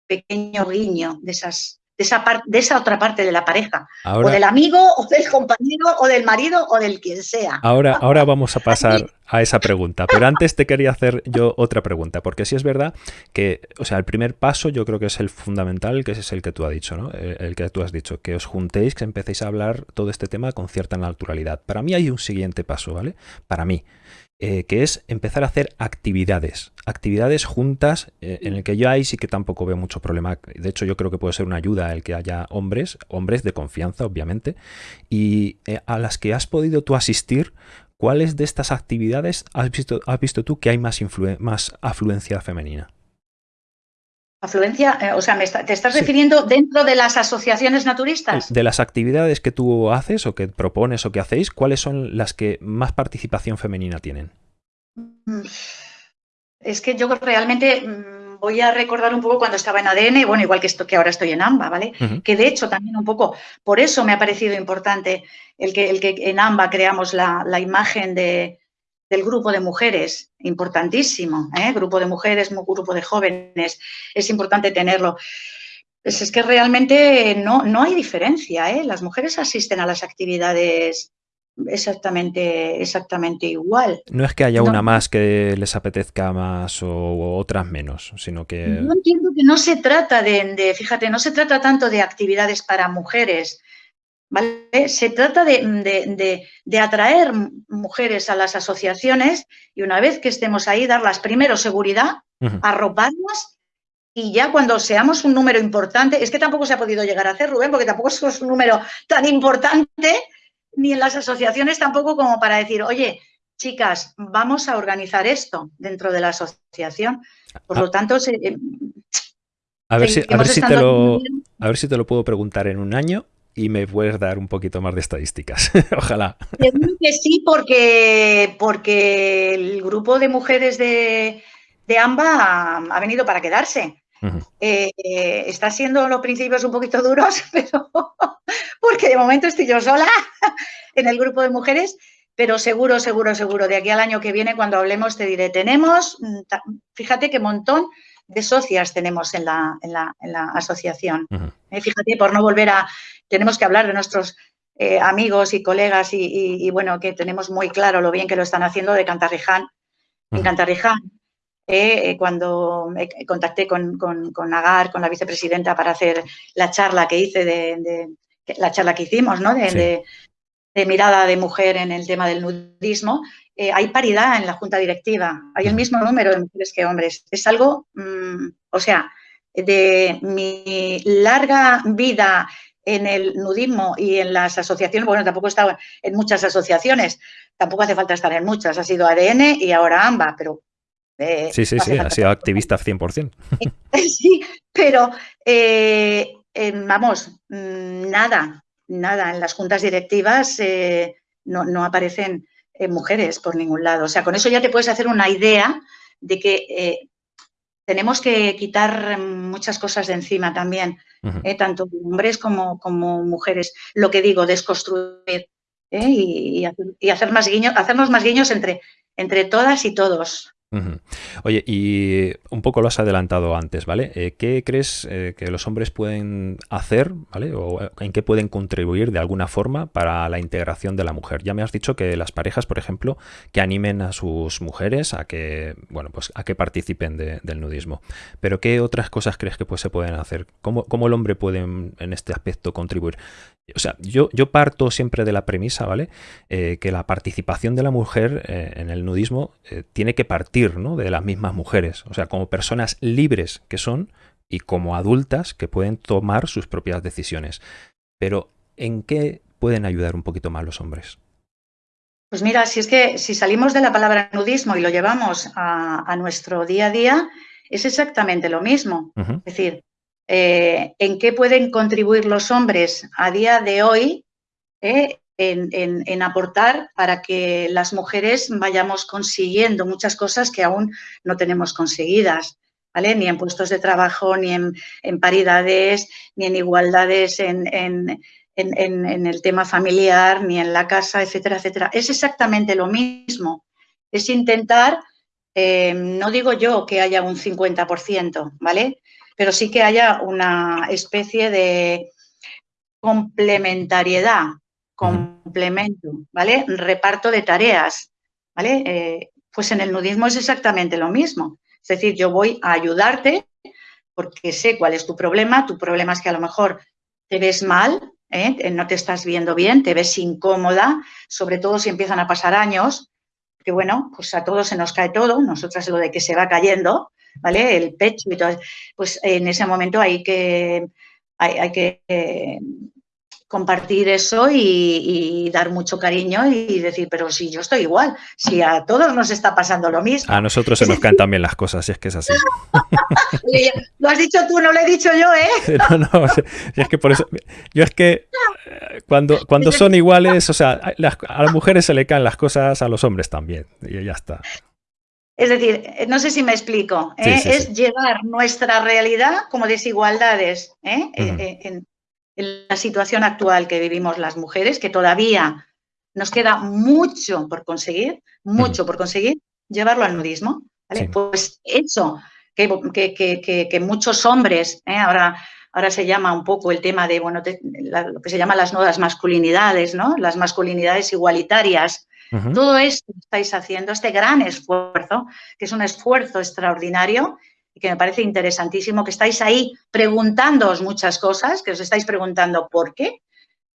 pequeño guiño de, esas, de, esa, par- de esa otra parte de la pareja, o Ahora, del amigo, o del compañero, o del marido, o del quien sea. Ahora, ahora vamos a pasar a esa pregunta, pero antes te quería hacer yo otra pregunta, porque sí es verdad que, o sea, el primer paso yo creo que es el fundamental, que es el que tú has dicho, ¿no? El que tú has dicho, que os juntéis, que empecéis a hablar todo este tema con cierta naturalidad. Para mí hay un siguiente paso, ¿vale? Para mí, eh, que es empezar a hacer actividades, actividades juntas, eh, en el que yo ahí sí que tampoco veo mucho problema. De hecho, yo creo que puede ser una ayuda el que haya hombres, hombres de confianza, obviamente, y eh, a las que has podido tú asistir, ¿cuáles de estas actividades has visto, has visto tú que hay más, más afluencia femenina? Afluencia, eh, o sea, me está- ¿te estás Sí. refiriendo dentro de las asociaciones naturistas? De las actividades que tú haces o que propones o que hacéis, ¿cuáles son las que más participación femenina tienen? Mm, Es que yo realmente mm, voy a recordar un poco cuando estaba en ADN, bueno, igual que esto que ahora estoy en AMBA, ¿vale? Que de hecho también un poco, por eso me ha parecido importante el que, el que en AMBA creamos la, la imagen de, del grupo de mujeres, importantísimo, ¿eh? Grupo de mujeres, mu- grupo de jóvenes, es importante tenerlo. Pues es que realmente no, no hay diferencia, ¿eh? Las mujeres asisten a las actividades exactamente, exactamente igual. No es que haya No. una más que les apetezca más o, o otras menos, sino que... Yo entiendo que no se trata de, de- fíjate, no se trata tanto de actividades para mujeres, ¿vale? Se trata de, de- de- de atraer mujeres a las asociaciones y una vez que estemos ahí, darlas primero seguridad, Ujú. arroparlas y ya cuando seamos un número importante, es que tampoco se ha podido llegar a hacer, Rubén, porque tampoco somos un número tan importante, ni en las asociaciones tampoco como para decir, oye, chicas, vamos a organizar esto dentro de la asociación. Por Ah. lo tanto, se- eh, A ver, si, a, ver si te lo, a ver si te lo puedo preguntar en un año y me puedes dar un poquito más de estadísticas. Ojalá. Seguro que sí, porque, porque el grupo de mujeres de, de AMBA ha, ha venido para quedarse. Eh, eh, está siendo los principios un poquito duros, pero porque de momento estoy yo sola en el grupo de mujeres, pero seguro, seguro, seguro, de aquí al año que viene, cuando hablemos, te diré, tenemos, mm, fíjate qué montón de socias tenemos en la, en la, en la asociación. Eh, fíjate, por no volver a, tenemos que hablar de nuestros eh, amigos y colegas y, y- y, bueno, que tenemos muy claro lo bien que lo están haciendo de Cantarriján. En. Cantarriján, eh, cuando me contacté con, con, con Agar, con la vicepresidenta, para hacer la charla que hice, de, la charla que hicimos, ¿no? De, Sí. de- de mirada de mujer en el tema del nudismo, eh, hay paridad en la junta directiva, hay el mismo número de mujeres que hombres. Es algo, mm, o sea, de mi larga vida en el nudismo y en las asociaciones, bueno, tampoco he estado en muchas asociaciones, tampoco hace falta estar en muchas, ha sido ADN y ahora AMBA, pero... eh, Sí, sí, no sí, ha sido activista 100%. Sí, pero eh, eh, vamos, mm, nada, nada. En las juntas directivas no, no aparecen eh, mujeres por ningún lado. O sea, con eso ya te puedes hacer una idea de que eh, tenemos que quitar mm, muchas cosas de encima también, eh, tanto hombres como, como mujeres. Lo que digo, desconstruir y, y hacer, y hacer más guiños, hacernos más guiños entre, entre todas y todos. Oye, y un poco lo has adelantado antes, ¿vale? Eh, ¿Qué crees eh, que los hombres pueden hacer, ¿vale? O eh, en qué pueden contribuir de alguna forma para la integración de la mujer. Ya me has dicho que las parejas, por ejemplo, que animen a sus mujeres a que, bueno, pues a que participen del nudismo. Pero ¿qué otras cosas crees que pues, se pueden hacer? ¿Cómo, ¿Cómo, el hombre puede en este aspecto contribuir? O sea, yo, yo parto siempre de la premisa, ¿vale? Que la participación de la mujer en el nudismo tiene que partir ¿no? de las mismas mujeres. O sea, como personas libres que son y como adultas que pueden tomar sus propias decisiones. Pero, ¿en qué pueden ayudar un poquito más los hombres? Pues mira, si es que si salimos de la palabra nudismo y lo llevamos a, nuestro día a día, es exactamente lo mismo. Es decir, eh, en qué pueden contribuir los hombres a día de hoy eh, en, aportar para que las mujeres vayamos consiguiendo muchas cosas que aún no tenemos conseguidas. ¿Vale? Ni en puestos de trabajo, ni en, paridades, ni en igualdades en, el tema familiar, ni en la casa, etcétera, etcétera. Es exactamente lo mismo. Es intentar, eh, no digo yo que haya un 50%, ¿vale? pero sí que haya una especie de complementariedad, complemento, ¿vale? Reparto de tareas, ¿vale? Eh, pues en el nudismo es exactamente lo mismo. Es decir, yo voy a ayudarte porque sé cuál es tu problema. Tu problema es que a lo mejor te ves mal, ¿eh? no te estás viendo bien, te ves incómoda, sobre todo si empiezan a pasar años, que bueno, pues a todos se nos cae todo, nosotras lo de que se va cayendo, ¿vale? El pecho y todo. Pues en ese momento hay que, hay, que eh, compartir eso y, dar mucho cariño y decir, pero si yo estoy igual, si a todos nos está pasando lo mismo. A nosotros se nos caen también las cosas, si es que es así. lo has dicho tú, no lo he dicho yo, ¿eh? no, no, es que por eso, yo es que eh, cuando, cuando son iguales, o sea, a las mujeres se le caen las cosas, a los hombres también, y ya está. Es decir, no sé si me explico, ¿eh? es llevar nuestra realidad como desigualdades ¿eh? en, la situación actual que vivimos las mujeres, que todavía nos queda mucho por conseguir, mucho por conseguir, llevarlo al nudismo. Pues eso, que, muchos hombres, ahora, ahora se llama un poco el tema de, bueno, lo que se llama las nuevas masculinidades, ¿no? Las masculinidades igualitarias, todo esto que estáis haciendo, este gran esfuerzo, que es un esfuerzo extraordinario y que me parece interesantísimo, que estáis ahí preguntándoos muchas cosas, que os estáis preguntando por qué,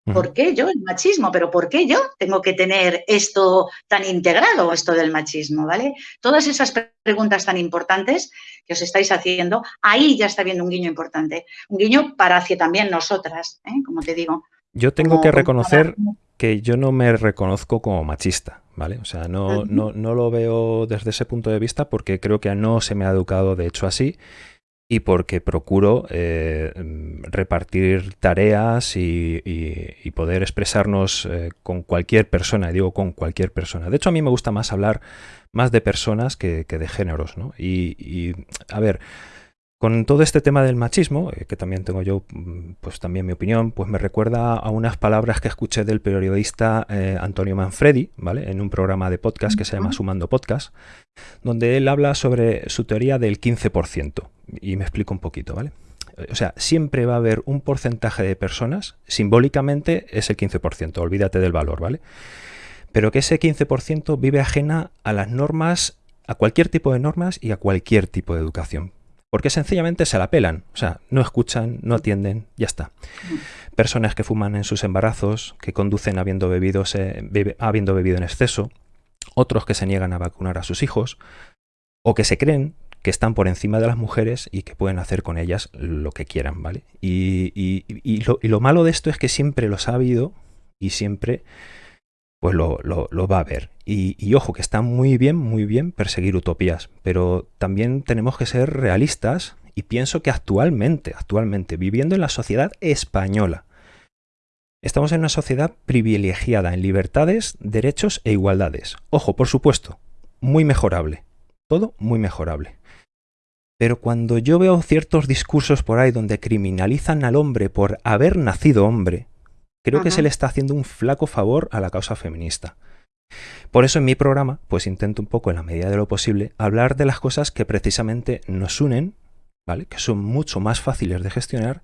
¿Por qué yo el machismo? ¿Pero por qué yo tengo que tener esto tan integrado, esto del machismo? ¿Vale? Todas esas preguntas tan importantes que os estáis haciendo, ahí ya está viendo un guiño importante. Un guiño para hacia también nosotras, ¿eh? como te digo. Yo tengo que reconocer que yo no me reconozco como machista, ¿vale? O sea, no, no, no, lo veo desde ese punto de vista porque creo que no se me ha educado de hecho así y porque procuro eh, repartir tareas y, poder expresarnos eh, con cualquier persona, y digo con cualquier persona. De hecho, a mí me gusta más hablar más de personas que, que de géneros, ¿no? Y, y a ver, con todo este tema del machismo, eh, que también tengo yo, mm, pues también mi opinión, pues me recuerda a unas palabras que escuché del periodista eh, Antonio Manfredi, ¿vale? En un programa de podcast que se llama Sumando Podcast, donde él habla sobre su teoría del 15%. Y me explico un poquito, ¿vale? O sea, siempre va a haber un porcentaje de personas, simbólicamente es el 15%, olvídate del valor, ¿vale? Pero que ese 15% vive ajena a las normas, a cualquier tipo de normas y a cualquier tipo de educación porque sencillamente se la pelan, o sea, no escuchan, no atienden, ya está. Personas que fuman en sus embarazos, que conducen habiendo bebido, habiendo bebido en exceso, otros que se niegan a vacunar a sus hijos, o que se creen que están por encima de las mujeres y que pueden hacer con ellas lo que quieran, ¿vale? Y, lo, y lo malo de esto es que siempre los ha habido y siempre pues lo, va a ver. Y, ojo, que está muy bien, muy bien perseguir utopías, pero también tenemos que ser realistas y pienso que actualmente, actualmente, viviendo en la sociedad española, estamos en una sociedad privilegiada en libertades, derechos e igualdades. Ojo, por supuesto, muy mejorable. Todo muy mejorable. Pero cuando yo veo ciertos discursos por ahí donde criminalizan al hombre por haber nacido hombre, creo que se le está haciendo un flaco favor a la causa feminista. Por eso en mi programa, pues intento un poco, en la medida de lo posible, hablar de las cosas que precisamente nos unen, ¿vale? Que son mucho más fáciles de gestionar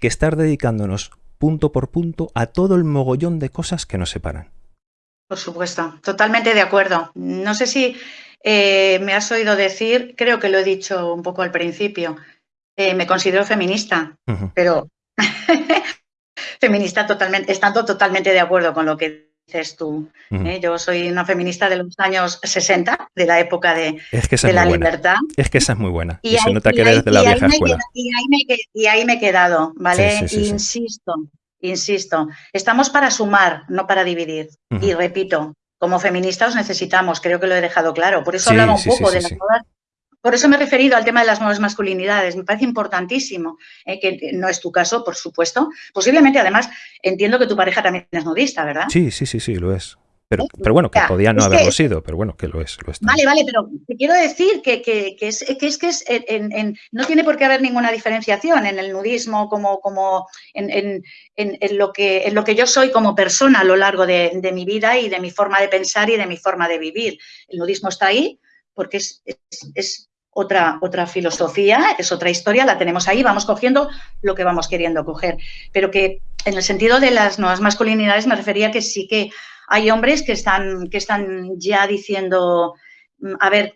que estar dedicándonos punto por punto a todo el mogollón de cosas que nos separan. Por supuesto, totalmente de acuerdo. No sé si eh, me has oído decir, creo que lo he dicho un poco al principio, eh, me considero feminista, pero feminista totalmente, estando totalmente de acuerdo con lo que dices tú. ¿eh? Yo soy una feminista de los años 60, de la época de, la libertad. Es que esa es muy buena. Y, se nota que eres de la vieja escuela. y, ahí me, he quedado, ¿vale? insisto, insisto. Estamos para sumar, no para dividir. Y repito, como feministas os necesitamos, creo que lo he dejado claro. Por eso hablaba un poco de las nuevas por eso me he referido al tema de las nuevas masculinidades. Me parece importantísimo, eh, que no es tu caso, por supuesto. Posiblemente, además, entiendo que tu pareja también es nudista, ¿verdad? Sí, sí, sí, sí, lo es. Pero, pero bueno, que podía no haberlo sido, pero bueno, que lo es. vale, vale, pero te quiero decir que, es, que es que es no tiene por qué haber ninguna diferenciación en el nudismo como, como en, lo que, en lo que yo soy como persona a lo largo de, mi vida y de mi forma de pensar y de mi forma de vivir. El nudismo está ahí porque es, es otra, otra filosofía, es otra historia, la tenemos ahí, vamos cogiendo lo que vamos queriendo coger. Pero que en el sentido de las nuevas masculinidades me refería que sí que hay hombres que están, que están ya diciendo, mm, a ver,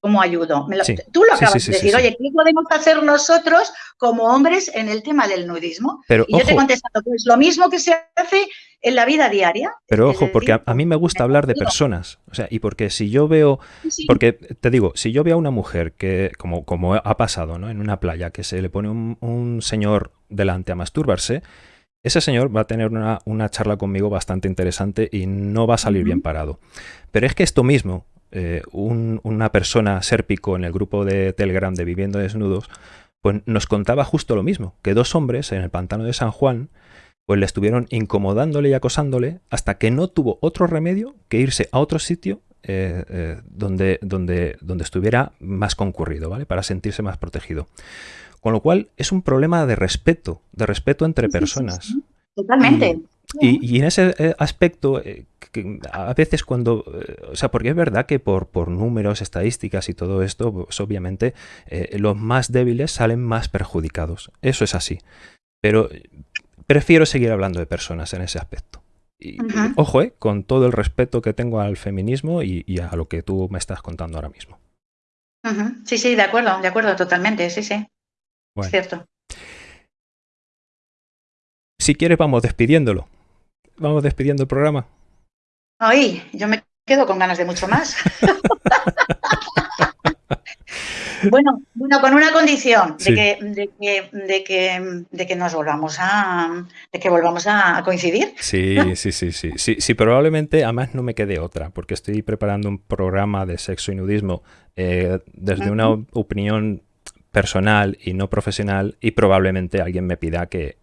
¿cómo ayudo? tú lo acabas de decir, oye, ¿qué podemos hacer nosotros como hombres en el tema del nudismo? Pero, y yo te he contestado, pues lo mismo que se hace en la vida diaria. Pero ojo, porque a, mí me gusta hablar de personas. O sea, y porque si yo veo, porque te digo, si yo veo a una mujer que, como, como ha pasado, ¿no? En una playa, que se le pone un, señor delante a masturbarse, ese señor va a tener una, charla conmigo bastante interesante y no va a salir bien parado. Pero es que esto mismo, eh, una persona sérpico en el grupo de Telegram de Viviendo Desnudos, pues nos contaba justo lo mismo, que dos hombres en el pantano de San Juan pues le estuvieron incomodándole y acosándole hasta que no tuvo otro remedio que irse a otro sitio eh, eh, donde, donde, donde estuviera más concurrido, ¿vale? Para sentirse más protegido. Con lo cual es un problema de respeto, de respeto entre personas. Totalmente. Y, en ese eh, aspecto, a veces cuando, o sea, porque es verdad que por, por números, estadísticas y todo esto, pues obviamente los más débiles salen más perjudicados. Eso es así. Pero prefiero seguir hablando de personas en ese aspecto. Y, ojo, eh, con todo el respeto que tengo al feminismo y, a lo que tú me estás contando ahora mismo. Sí, sí, de acuerdo, de acuerdo, totalmente, sí, sí. Es cierto. Si quieres, vamos despidiéndolo. Vamos despidiendo el programa. Ay, yo me quedo con ganas de mucho más. Bueno, bueno, con una condición de, que, de, que, de, que, de, que, nos volvamos a de que volvamos a coincidir. Sí, sí, sí, sí, sí, sí, probablemente, además no me quede otra, porque estoy preparando un programa de sexo y nudismo eh, desde una opinión personal y no profesional y probablemente alguien me pida que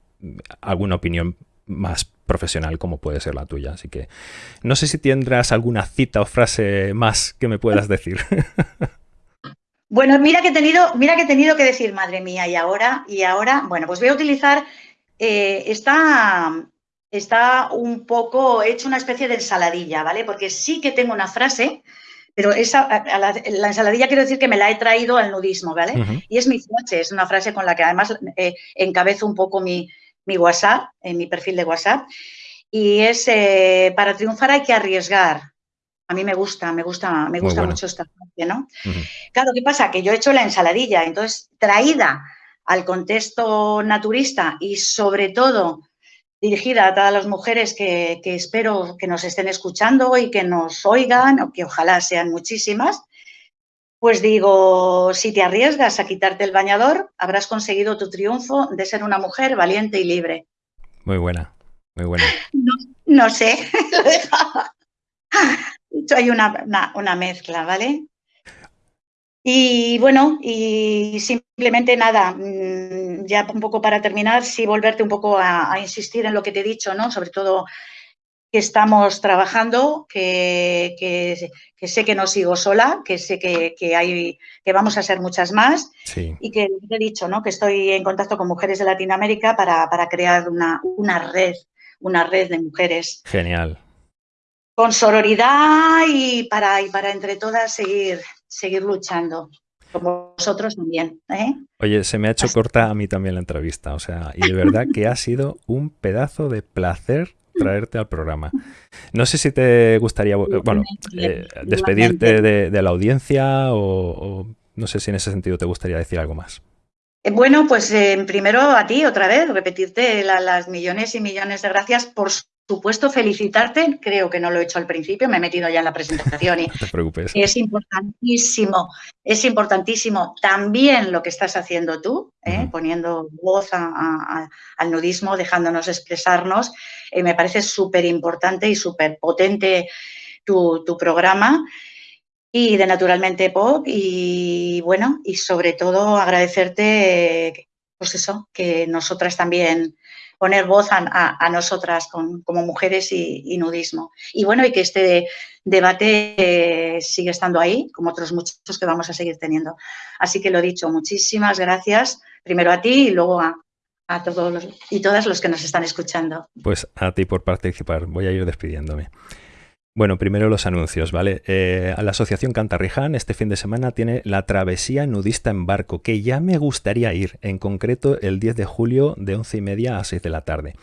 alguna opinión más profesional como puede ser la tuya. Así que no sé si tendrás alguna cita o frase más que me puedas decir. Bueno, mira que he tenido, mira que he tenido que decir, madre mía, y ahora, y ahora, bueno, pues voy a utilizar, eh, está, está un poco, he hecho una especie de ensaladilla, ¿vale? Porque sí que tengo una frase, pero esa, la, ensaladilla quiero decir que me la he traído al nudismo, ¿vale? Y es mi frase, es una frase con la que además eh, encabezo un poco mi, mi, WhatsApp, en mi perfil de WhatsApp, y es, eh, para triunfar hay que arriesgar, a mí me gusta, me gusta, me gusta mucho esta parte, ¿no? Claro, ¿qué pasa? Que yo he hecho la ensaladilla, entonces traída al contexto naturista y sobre todo dirigida a todas las mujeres que, espero que nos estén escuchando y que nos oigan, o que ojalá sean muchísimas, pues digo, si te arriesgas a quitarte el bañador, habrás conseguido tu triunfo de ser una mujer valiente y libre. Muy buena, muy buena. No, no sé, lo dejaba hay una, una, mezcla, ¿vale? Y bueno, y simplemente nada, mm, ya un poco para terminar, sí volverte un poco a, insistir en lo que te he dicho, ¿no? Sobre todo que estamos trabajando, que, que, sé que no sigo sola, que sé que, que, hay, que vamos a ser muchas más y que te he dicho, ¿no? Que estoy en contacto con mujeres de Latinoamérica para, para crear una, una red, una red de mujeres. Genial. Con sororidad y para, y para entre todas seguir, seguir luchando. Como vosotros también. ¿eh? Oye, se me ha hecho corta a mí también la entrevista, o sea, y de verdad que ha sido un pedazo de placer traerte al programa. No sé si te gustaría, bueno, eh, despedirte de, la audiencia o, no sé si en ese sentido te gustaría decir algo más. Eh, bueno, pues primero a ti otra vez, repetirte las millones y millones de gracias por supuesto, felicitarte, creo que no lo he hecho al principio, me he metido ya en la presentación y es importantísimo, es importantísimo también lo que estás haciendo tú, ¿eh? poniendo voz al nudismo, dejándonos expresarnos, eh, me parece súper importante y súper potente tu, programa y de Naturalmente Pop y bueno, y sobre todo agradecerte, pues eso, que nosotras también poner voz a, nosotras como mujeres y, nudismo. Y bueno, y que este debate eh, sigue estando ahí, como otros muchos que vamos a seguir teniendo. Así que lo dicho, muchísimas gracias, primero a ti y luego a, a todos los, y todas los que nos están escuchando. Pues a ti por participar. Voy a ir despidiéndome. Bueno, primero los anuncios, ¿vale? Eh, la Asociación Cantarriján este fin de semana tiene la travesía nudista en barco, que ya me gustaría ir, en concreto el 10 de julio de 11 y media a 6 de la tarde.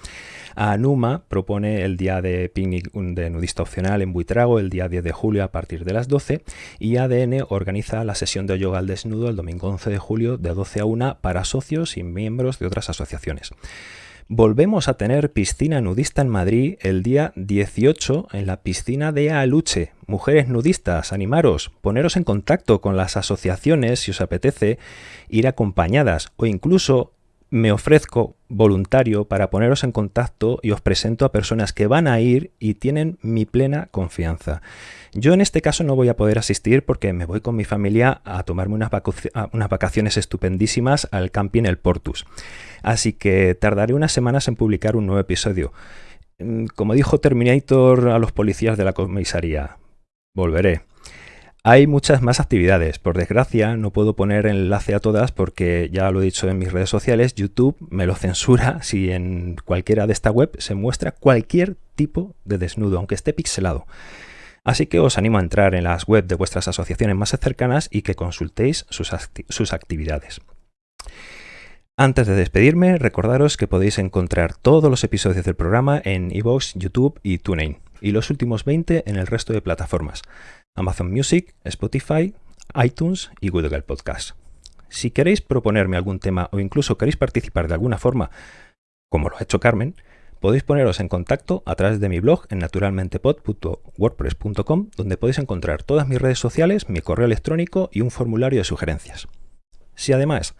ANUMA propone el día de picnic de nudista opcional en Buitrago el día 10 de julio a partir de las 12 y ADN organiza la sesión de yoga al desnudo el domingo 11 de julio de 12 a 1 para socios y miembros de otras asociaciones. Volvemos a tener piscina nudista en Madrid el día 18 en la piscina de Aluche. Mujeres nudistas, animaros, poneros en contacto con las asociaciones si os apetece ir acompañadas o incluso me ofrezco voluntario para poneros en contacto y os presento a personas que van a ir y tienen mi plena confianza. Yo en este caso no voy a poder asistir porque me voy con mi familia a tomarme unas, vacaciones estupendísimas al camping El Portus. Así que tardaré unas semanas en publicar un nuevo episodio. Mm, como dijo Terminator a los policías de la comisaría, volveré. Hay muchas más actividades. Por desgracia, no puedo poner enlace a todas porque ya lo he dicho en mis redes sociales, YouTube me lo censura si en cualquiera de esta web se muestra cualquier tipo de desnudo, aunque esté pixelado. Así que os animo a entrar en las webs de vuestras asociaciones más cercanas y que consultéis sus, sus actividades. Antes de despedirme, recordaros que podéis encontrar todos los episodios del programa en iVoox, YouTube y TuneIn, y los últimos 20 en el resto de plataformas. Amazon Music, Spotify, iTunes y Google Podcast. Si queréis proponerme algún tema o incluso queréis participar de alguna forma, como lo ha hecho Carmen, podéis poneros en contacto a través de mi blog en naturalmentepod.wordpress.com, donde podéis encontrar todas mis redes sociales, mi correo electrónico y un formulario de sugerencias. Si además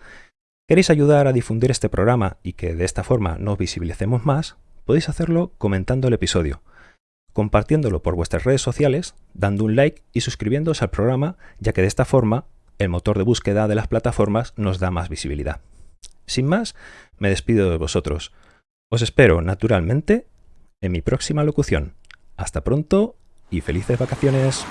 queréis ayudar a difundir este programa y que de esta forma nos visibilicemos más, podéis hacerlo comentando el episodio compartiéndolo por vuestras redes sociales, dando un like y suscribiéndose al programa, ya que de esta forma el motor de búsqueda de las plataformas nos da más visibilidad. Sin más, me despido de vosotros. Os espero, naturalmente, en mi próxima locución. Hasta pronto y felices vacaciones.